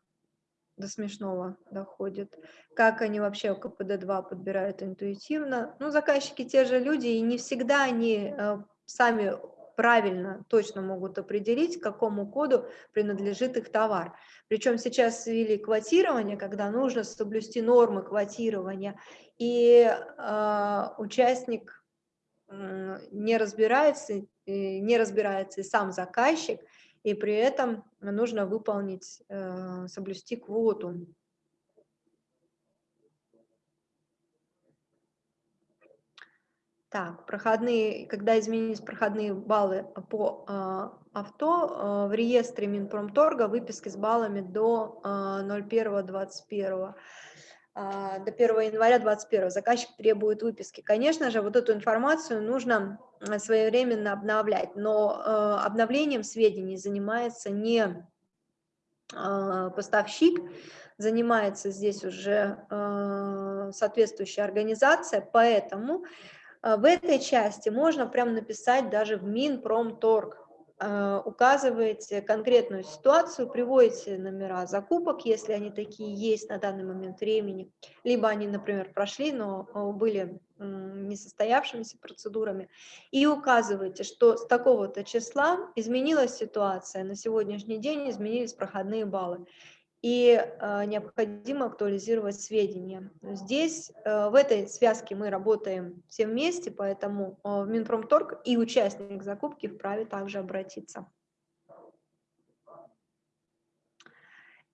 до смешного доходит. Как они вообще КПД-2 подбирают интуитивно. Ну, заказчики те же люди, и не всегда они э, сами правильно, точно могут определить, к какому коду принадлежит их товар. Причем сейчас ввели квотирование, когда нужно соблюсти нормы квотирования, и э, участник не разбирается, не разбирается и сам заказчик, и при этом нужно выполнить, э, соблюсти квоту. Так, проходные, когда изменились проходные баллы по э, авто, э, в реестре Минпромторга выписки с баллами до э, 01.21. Э, до 1 января 2021 заказчик требует выписки. Конечно же, вот эту информацию нужно своевременно обновлять, но э, обновлением сведений занимается не э, поставщик, занимается здесь уже э, соответствующая организация, поэтому а, в этой части можно прям написать даже в Минпромторг, а, указываете конкретную ситуацию, приводите номера закупок, если они такие есть на данный момент времени, либо они, например, прошли, но а, были несостоявшимися процедурами, и указываете, что с такого-то числа изменилась ситуация, на сегодняшний день изменились проходные баллы и э, необходимо актуализировать сведения. Здесь, э, в этой связке мы работаем все вместе, поэтому э, в Минпромторг и участник закупки вправе также обратиться.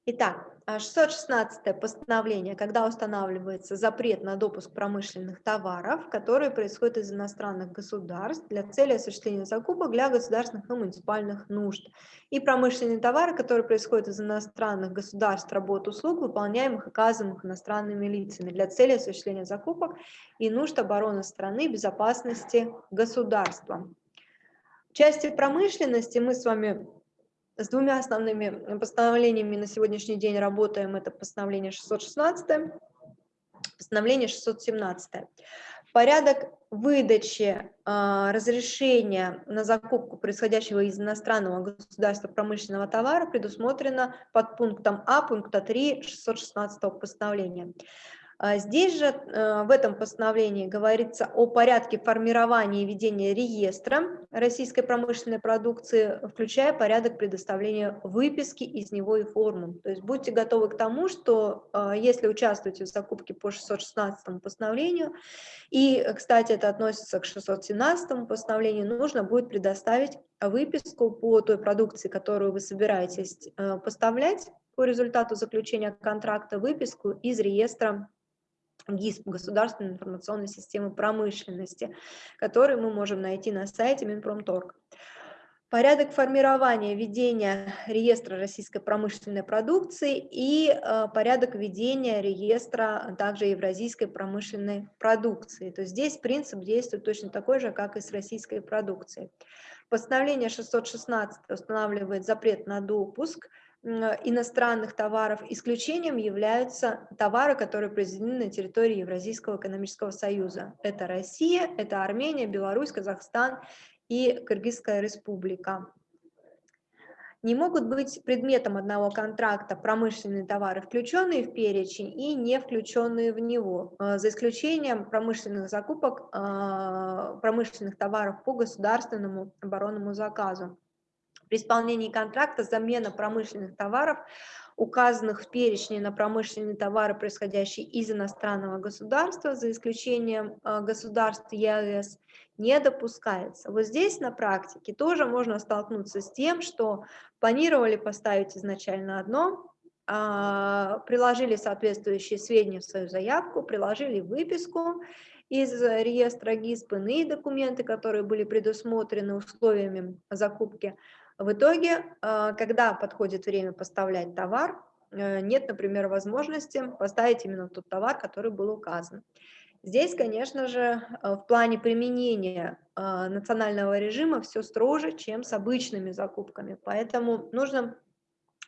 Итак, 616 а, постановление, когда устанавливается запрет на допуск промышленных товаров, которые происходят из иностранных государств для цели осуществления закупок для государственных и муниципальных нужд. И промышленные товары, которые происходят из иностранных государств, работ, услуг, выполняемых оказываемых иностранными лицами для цели осуществления закупок и нужд обороны страны, безопасности государства. В части промышленности мы с вами с двумя основными постановлениями на сегодняшний день работаем. Это постановление 616, постановление 617. Порядок выдачи э, разрешения на закупку происходящего из иностранного государства промышленного товара предусмотрено под пунктом А пункта 3 616 постановления. А здесь же э, в этом постановлении говорится о порядке формирования и ведения реестра российской промышленной продукции, включая порядок предоставления выписки из него и форму. То есть будьте готовы к тому, что э, если участвуете в закупке по 616 постановлению, и, кстати, это относится к 617 постановлению, нужно будет предоставить выписку по той продукции, которую вы собираетесь э, поставлять по результату заключения контракта, выписку из реестра ГИСП, Государственной информационной системы промышленности, который мы можем найти на сайте Минпромторг. Порядок формирования ведения реестра российской промышленной продукции и э, порядок ведения реестра также евразийской промышленной продукции. То есть здесь принцип действует точно такой же, как и с российской продукцией. Постановление 616 устанавливает запрет на допуск иностранных товаров. Исключением являются товары, которые произведены на территории Евразийского экономического союза. Это Россия, это Армения, Беларусь, Казахстан и Кыргызская республика. Не могут быть предметом одного контракта промышленные товары, включенные в перечень и не включенные в него, э, за исключением промышленных закупок э, промышленных товаров по государственному оборонному заказу. При исполнении контракта замена промышленных товаров, указанных в перечне на промышленные товары, происходящие из иностранного государства, за исключением э, государств ЕАЭС, не допускается. Вот здесь на практике тоже можно столкнуться с тем, что планировали поставить изначально одно, а, приложили соответствующие сведения в свою заявку, приложили выписку, из реестра ГИСП иные документы, которые были предусмотрены условиями закупки, в итоге, э, когда подходит время поставлять товар, э, нет, например, возможности поставить именно тот товар, который был указан. Здесь, конечно же, э, в плане применения национального режима все строже, чем с обычными закупками. Поэтому нужно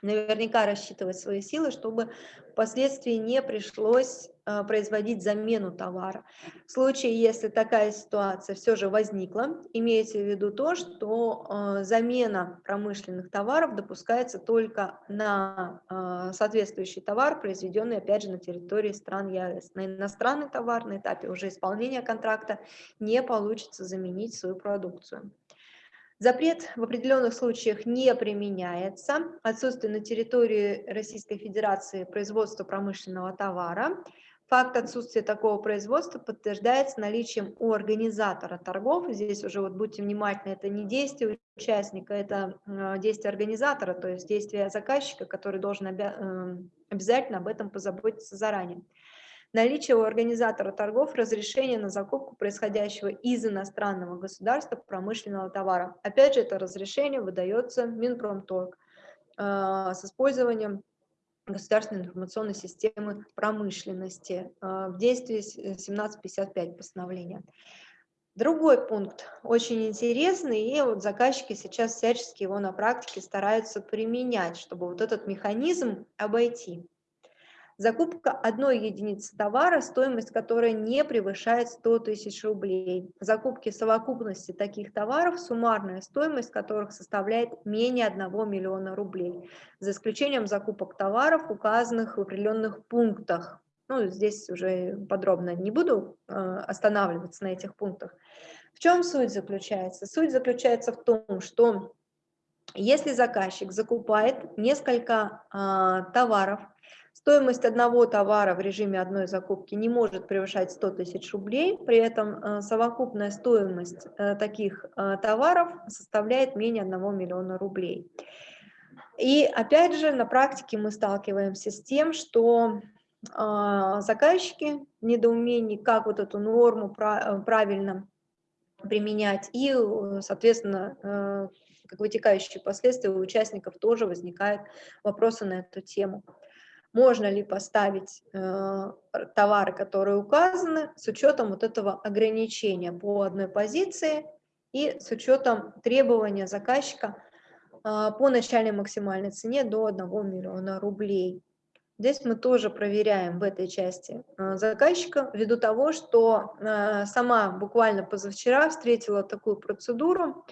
наверняка рассчитывать свои силы, чтобы впоследствии не пришлось э, производить замену товара. В случае, если такая ситуация все же возникла, имейте в виду то, что э, замена промышленных товаров допускается только на э, соответствующий товар, произведенный, опять же, на территории стран ЕАЭС. На иностранный товар на этапе уже исполнения контракта не получится заменить свою продукцию. Запрет в определенных случаях не применяется. Отсутствие на территории Российской Федерации производства промышленного товара. Факт отсутствия такого производства подтверждается наличием у организатора торгов. Здесь уже вот будьте внимательны, это не действие участника, это э, действие организатора, то есть действие заказчика, который должен э, обязательно об этом позаботиться заранее наличие у организатора торгов разрешения на закупку происходящего из иностранного государства промышленного товара. Опять же, это разрешение выдается Минпромторг э, с использованием государственной информационной системы промышленности э, в действии 1755 постановления. Другой пункт очень интересный, и вот заказчики сейчас всячески его на практике стараются применять, чтобы вот этот механизм обойти. Закупка одной единицы товара, стоимость которой не превышает 100 тысяч рублей. Закупки совокупности таких товаров, суммарная стоимость которых составляет менее 1 миллиона рублей, за исключением закупок товаров, указанных в определенных пунктах. Ну, здесь уже подробно не буду э, останавливаться на этих пунктах. В чем суть заключается? Суть заключается в том, что если заказчик закупает несколько э, товаров, Стоимость одного товара в режиме одной закупки не может превышать 100 тысяч рублей, при этом э, совокупная стоимость э, таких э, товаров составляет менее 1 миллиона рублей. И опять же, на практике мы сталкиваемся с тем, что заказчики в недоумении, как вот эту норму правильно применять, и, соответственно, как вытекающие последствия у участников тоже возникают вопросы на эту тему можно ли поставить э, товары, которые указаны, с учетом вот этого ограничения по одной позиции и с учетом требования заказчика э, по начальной максимальной цене до 1 миллиона рублей. Здесь мы тоже проверяем в этой части э, заказчика, ввиду того, что э, сама буквально позавчера встретила такую процедуру,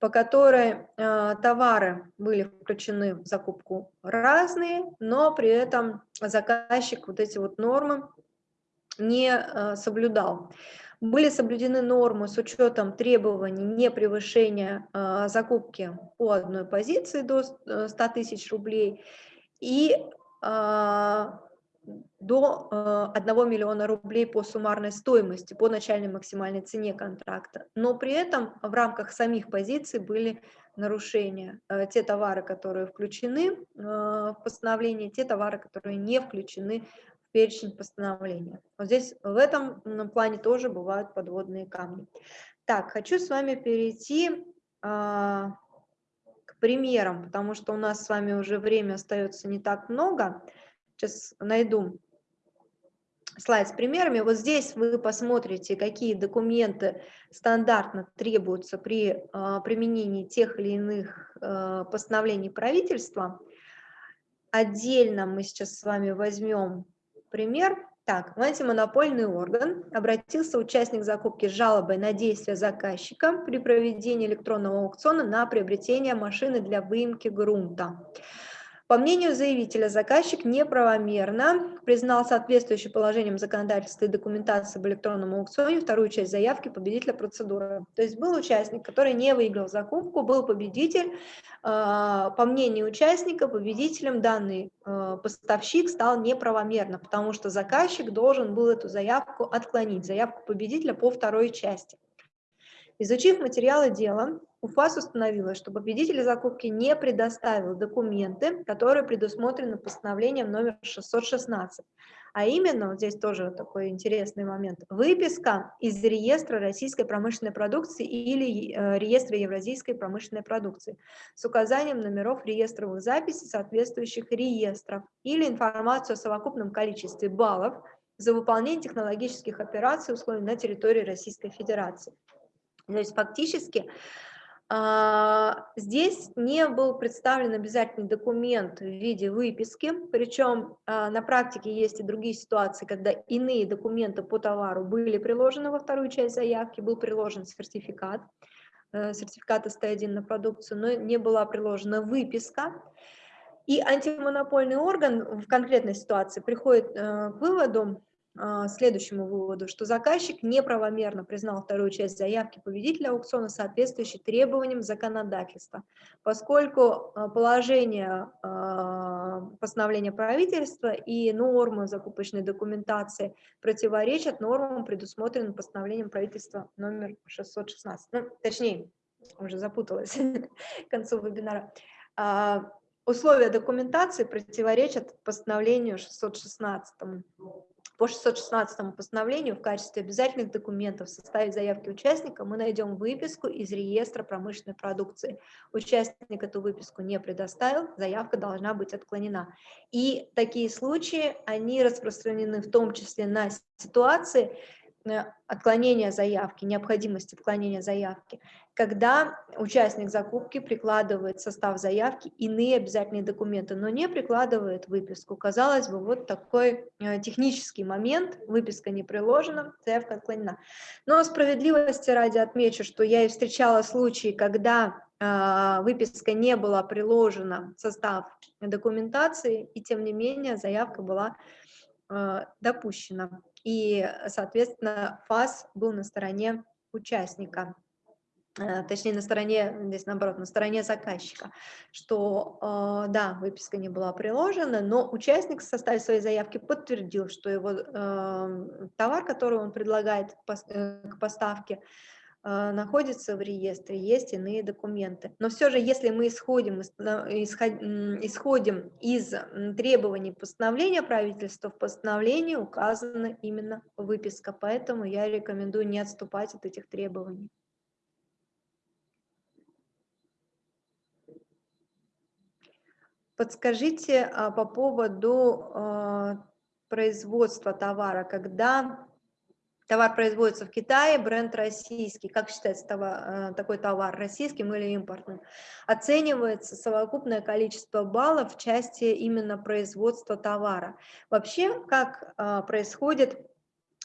по которой э, товары были включены в закупку разные, но при этом заказчик вот эти вот нормы не соблюдал. Были соблюдены нормы с учетом требований не превышения закупки по одной позиции до 100 э, тысяч рублей и до 1 э, миллиона рублей по суммарной стоимости, по начальной максимальной цене контракта. Но при этом в рамках самих позиций были нарушения. Э, те товары, которые включены э, в постановление, те товары, которые не включены в перечень постановления. Вот здесь в этом плане тоже бывают подводные камни. Так, хочу с вами перейти примерам, потому что у нас с вами уже время остается не так много. Сейчас найду слайд с примерами. Вот здесь вы посмотрите, какие документы стандартно требуются при э, применении тех или иных э, постановлений правительства. Отдельно мы сейчас с вами возьмем пример. Так, в антимонопольный орган обратился участник закупки с жалобой на действия заказчика при проведении электронного аукциона на приобретение машины для выемки грунта. По мнению заявителя, заказчик неправомерно признал соответствующий положениям законодательства и документации об электронном аукционе вторую часть заявки победителя процедуры. То есть был участник, который не выиграл закупку, был победитель. А, по мнению участника, победителем данный а, поставщик стал неправомерно, потому что заказчик должен был эту заявку отклонить, заявку победителя по второй части. Изучив материалы дела, УФАС установила, что победитель закупки не предоставил документы, которые предусмотрены постановлением номер 616. А именно, вот здесь тоже такой интересный момент, выписка из реестра российской промышленной продукции или э, реестра евразийской промышленной продукции с указанием номеров реестровых записей соответствующих реестров или информацию о совокупном количестве баллов за выполнение технологических операций условий на территории Российской Федерации. То есть фактически здесь не был представлен обязательный документ в виде выписки, причем а, на практике есть и другие ситуации, когда иные документы по товару были приложены во вторую часть заявки, был приложен сертификат, э, сертификат СТ1 на продукцию, но не была приложена выписка. И антимонопольный орган в конкретной ситуации приходит э, к выводу, а, следующему выводу, что заказчик неправомерно признал вторую часть заявки победителя аукциона, соответствующей требованиям законодательства, поскольку а, положение а, постановления правительства и нормы закупочной документации противоречат нормам, предусмотренным постановлением правительства номер 616. Ну, точнее, уже запуталась к концу вебинара. Условия документации противоречат постановлению 616 по 616 постановлению в качестве обязательных документов в составе заявки участника мы найдем выписку из реестра промышленной продукции. Участник эту выписку не предоставил, заявка должна быть отклонена. И такие случаи, они распространены в том числе на ситуации, отклонения заявки, необходимость отклонения заявки, когда участник закупки прикладывает состав заявки иные обязательные документы, но не прикладывает выписку. Казалось бы, вот такой э, технический момент, выписка не приложена, заявка отклонена. Но справедливости ради отмечу, что я и встречала случаи, когда э, выписка не была приложена состав документации, и тем не менее заявка была допущена и, соответственно, ФАС был на стороне участника, э, точнее, на стороне, здесь наоборот, на стороне заказчика, что, э, да, выписка не была приложена, но участник в составе своей заявки подтвердил, что его э, товар, который он предлагает к поставке, находится в реестре, есть иные документы. Но все же, если мы исходим, исходим из требований постановления правительства, в постановлении указана именно выписка, поэтому я рекомендую не отступать от этих требований. Подскажите а, по поводу а, производства товара, когда товар производится в Китае, бренд российский, как считается товар, э, такой товар, российским или импортным, оценивается совокупное количество баллов в части именно производства товара. Вообще, как э, происходит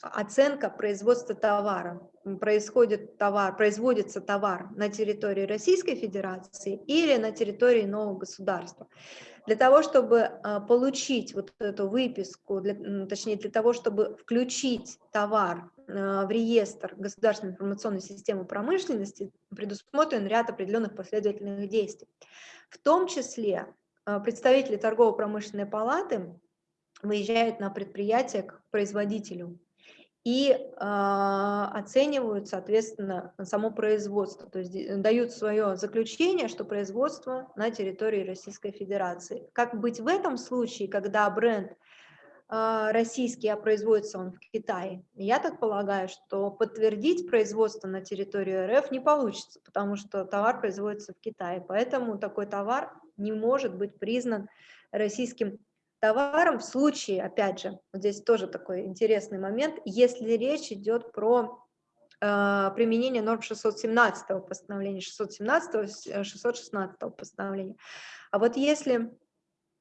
оценка производства товара. Происходит товар, производится товар на территории Российской Федерации или на территории нового государства. Для того, чтобы э, получить вот эту выписку, для, точнее для того, чтобы включить товар в реестр государственной информационной системы промышленности предусмотрен ряд определенных последовательных действий. В том числе э, представители торгово-промышленной палаты выезжают на предприятие к производителю и э, оценивают, соответственно, само производство, то есть дают свое заключение, что производство на территории Российской Федерации. Как быть в этом случае, когда бренд российский, а производится он в Китае. Я так полагаю, что подтвердить производство на территории РФ не получится, потому что товар производится в Китае. Поэтому такой товар не может быть признан российским товаром в случае, опять же, вот здесь тоже такой интересный момент, если речь идет про э, применение норм 617 постановления, 617 616 постановления. А вот если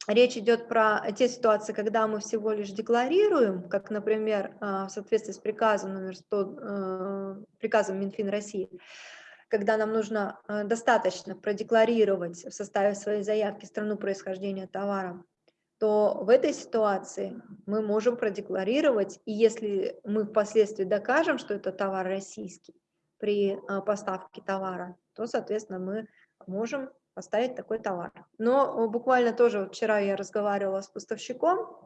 речь идет про те ситуации, когда мы всего лишь декларируем, как, например, а, в соответствии с приказом номер 100, э, приказом Минфин России, когда нам нужно э, достаточно продекларировать в составе своей заявки страну происхождения товара, то в этой ситуации мы можем продекларировать, и если мы впоследствии докажем, что это товар российский при э, поставке товара, то, соответственно, мы можем поставить такой товар. Но буквально тоже вчера я разговаривала с поставщиком,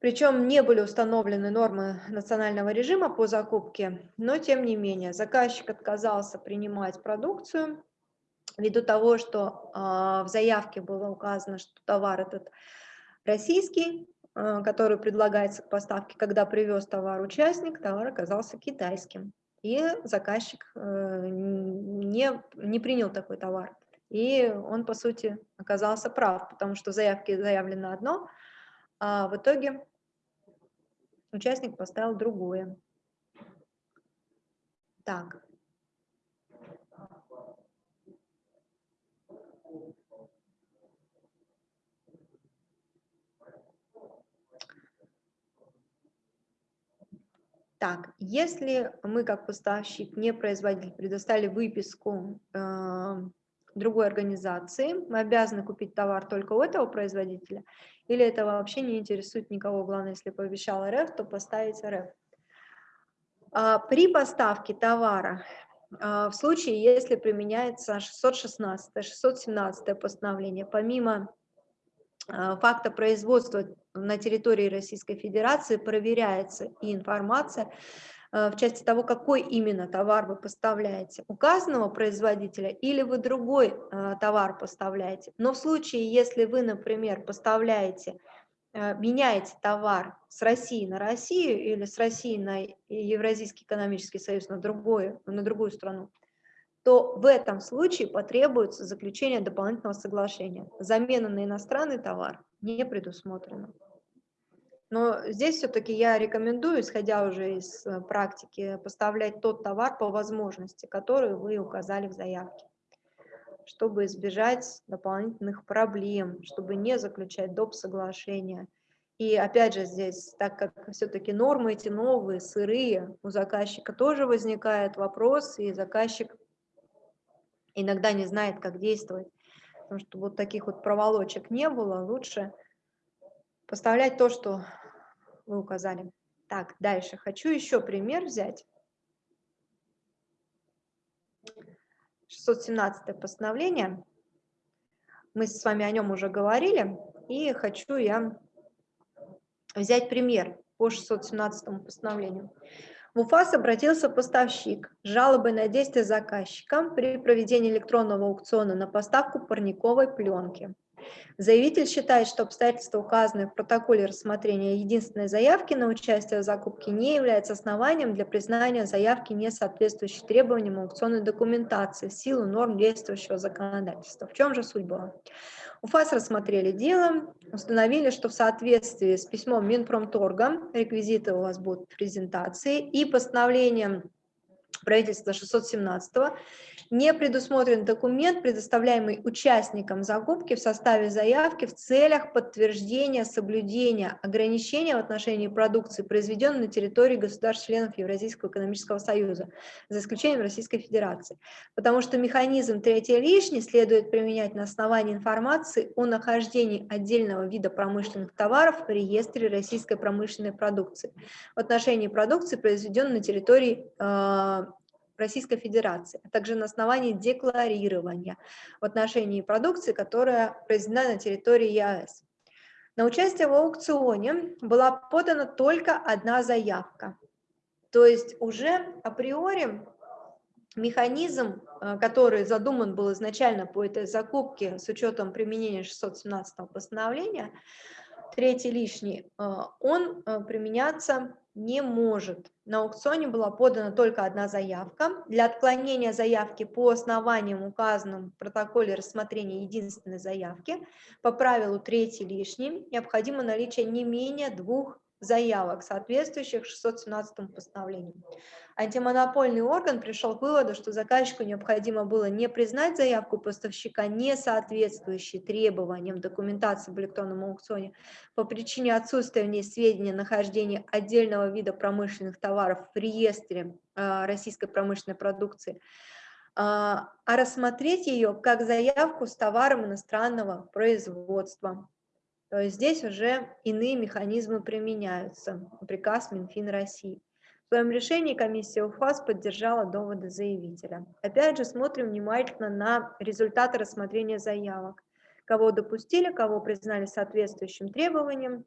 причем не были установлены нормы национального режима по закупке, но тем не менее заказчик отказался принимать продукцию ввиду того, что э, в заявке было указано, что товар этот российский, э, который предлагается к поставке, когда привез товар участник, товар оказался китайским. И заказчик э, не, не принял такой товар. И он, по сути, оказался прав, потому что в заявке заявлено одно, а в итоге участник поставил другое. Так. Так, если мы как поставщик, не производитель, предоставили выписку э, другой организации, мы обязаны купить товар только у этого производителя, или это вообще не интересует никого, главное, если пообещал РФ, то поставить РФ. А, при поставке товара, а, в случае, если применяется 616, 617 постановление, помимо а, факта производства на территории Российской Федерации проверяется и информация в части того, какой именно товар вы поставляете, указанного производителя или вы другой товар поставляете. Но в случае, если вы, например, поставляете Э, меняете товар с России на Россию или с России на Евразийский экономический союз на, другую на другую страну, то в этом случае потребуется заключение дополнительного соглашения. Замена на иностранный товар не предусмотрена. Но здесь все-таки я рекомендую, исходя уже из э, практики, поставлять тот товар по возможности, который вы указали в заявке чтобы избежать дополнительных проблем, чтобы не заключать доп. соглашения. И опять же здесь, так как все-таки нормы эти новые, сырые, у заказчика тоже возникает вопрос, и заказчик иногда не знает, как действовать. Потому что вот таких вот проволочек не было, лучше поставлять то, что вы указали. Так, дальше. Хочу еще пример взять. 617 постановление. Мы с вами о нем уже говорили, и хочу я взять пример по 617 постановлению. В УФАС обратился поставщик с жалобой на действия заказчика при проведении электронного аукциона на поставку парниковой пленки. Заявитель считает, что обстоятельства, указанные в протоколе рассмотрения единственной заявки на участие в закупке, не являются основанием для признания заявки, не соответствующей требованиям аукционной документации в силу норм действующего законодательства. В чем же суть была? УФАС рассмотрели дело, установили, что в соответствии с письмом Минпромторга, реквизиты у вас будут презентации, и постановлением правительства 617 не предусмотрен документ, предоставляемый участникам закупки в составе заявки в целях подтверждения соблюдения ограничения в отношении продукции, произведенной на территории государств-членов Евразийского экономического союза, за исключением Российской Федерации. Потому что механизм третий лишний следует применять на основании информации о нахождении отдельного вида промышленных товаров в реестре российской промышленной продукции в отношении продукции, произведенной на территории э, Российской Федерации, а также на основании декларирования в отношении продукции, которая произведена на территории ЕАЭС. На участие в аукционе была подана только одна заявка. То есть уже априори механизм, э, который задуман был изначально по этой закупке с учетом применения 617 постановления, третий лишний, э, он э, применяться не может. На аукционе была подана только одна заявка. Для отклонения заявки по основаниям, указанным в протоколе рассмотрения единственной заявки, по правилу третий лишний, необходимо наличие не менее двух заявок, соответствующих 617 постановлению. Антимонопольный орган пришел к выводу, что заказчику необходимо было не признать заявку поставщика, не соответствующей требованиям документации в электронном аукционе по причине отсутствия в ней сведения о нахождении отдельного вида промышленных товаров в реестре э, российской промышленной продукции, а, а рассмотреть ее как заявку с товаром иностранного производства. То есть здесь уже иные механизмы применяются. Приказ Минфин России. В своем решении комиссия УФАС поддержала доводы заявителя. Опять же, смотрим внимательно на результаты рассмотрения заявок. Кого допустили, кого признали соответствующим требованиям,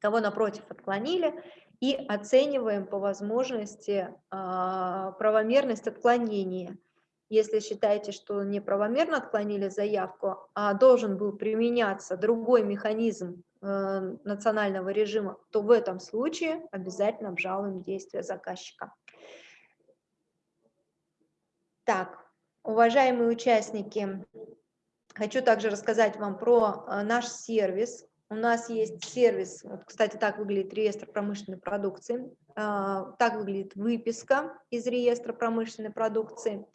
кого, напротив, отклонили, и оцениваем по возможности а, правомерность отклонения – если считаете, что неправомерно отклонили заявку, а должен был применяться другой механизм э, национального режима, то в этом случае обязательно обжалуем действия заказчика. Так, уважаемые участники, хочу также рассказать вам про э, наш сервис. У нас есть сервис, вот, кстати, так выглядит реестр промышленной продукции. А, так выглядит выписка из реестра промышленной продукции.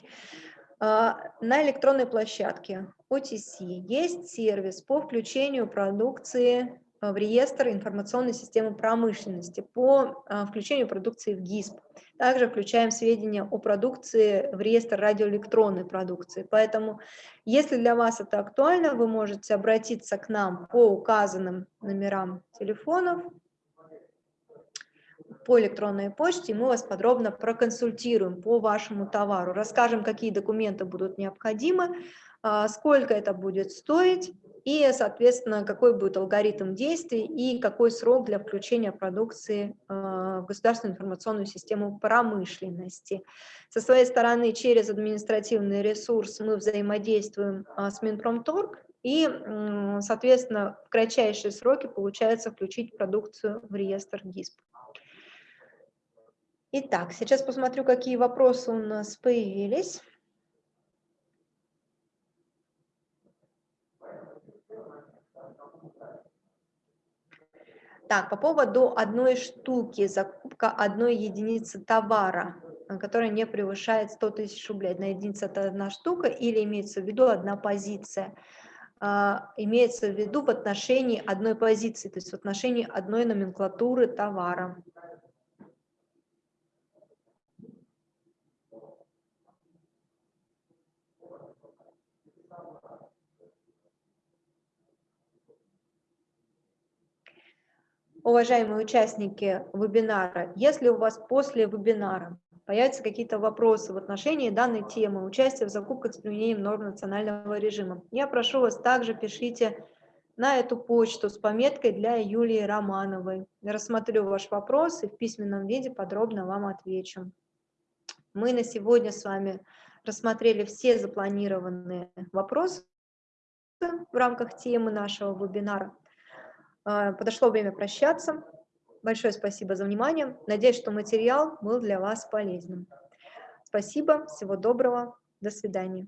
А, на электронной площадке OTC есть сервис по включению продукции в реестр информационной системы промышленности по включению продукции в ГИСП. Также включаем сведения о продукции в реестр радиоэлектронной продукции. Поэтому, если для вас это актуально, вы можете обратиться к нам по указанным номерам телефонов, по электронной почте, и мы вас подробно проконсультируем по вашему товару, расскажем, какие документы будут необходимы, а, сколько это будет стоить, и, соответственно, какой будет алгоритм действий и какой срок для включения продукции а, в государственную информационную систему промышленности. Со своей стороны, через административный ресурс мы взаимодействуем а, с Минпромторг, и, соответственно, в кратчайшие сроки получается включить продукцию в реестр ГИСП. Итак, сейчас посмотрю, какие вопросы у нас появились. Так, по поводу одной штуки, закупка одной единицы товара, э, которая не превышает 100 тысяч рублей. Одна единица – это одна штука или имеется в виду одна позиция? А, имеется в виду в отношении одной позиции, то есть в отношении одной номенклатуры товара. Уважаемые участники вебинара, если у вас после вебинара появятся какие-то вопросы в отношении данной темы, участия в закупках с применением норм национального режима, я прошу вас также пишите на эту почту с пометкой для Юлии Романовой. Я рассмотрю ваш вопрос и в письменном виде подробно вам отвечу. Мы на сегодня с вами рассмотрели все запланированные вопросы в рамках темы нашего вебинара. А, подошло время прощаться. Большое спасибо за внимание. Надеюсь, что материал был для вас полезным. Спасибо, всего доброго, до свидания.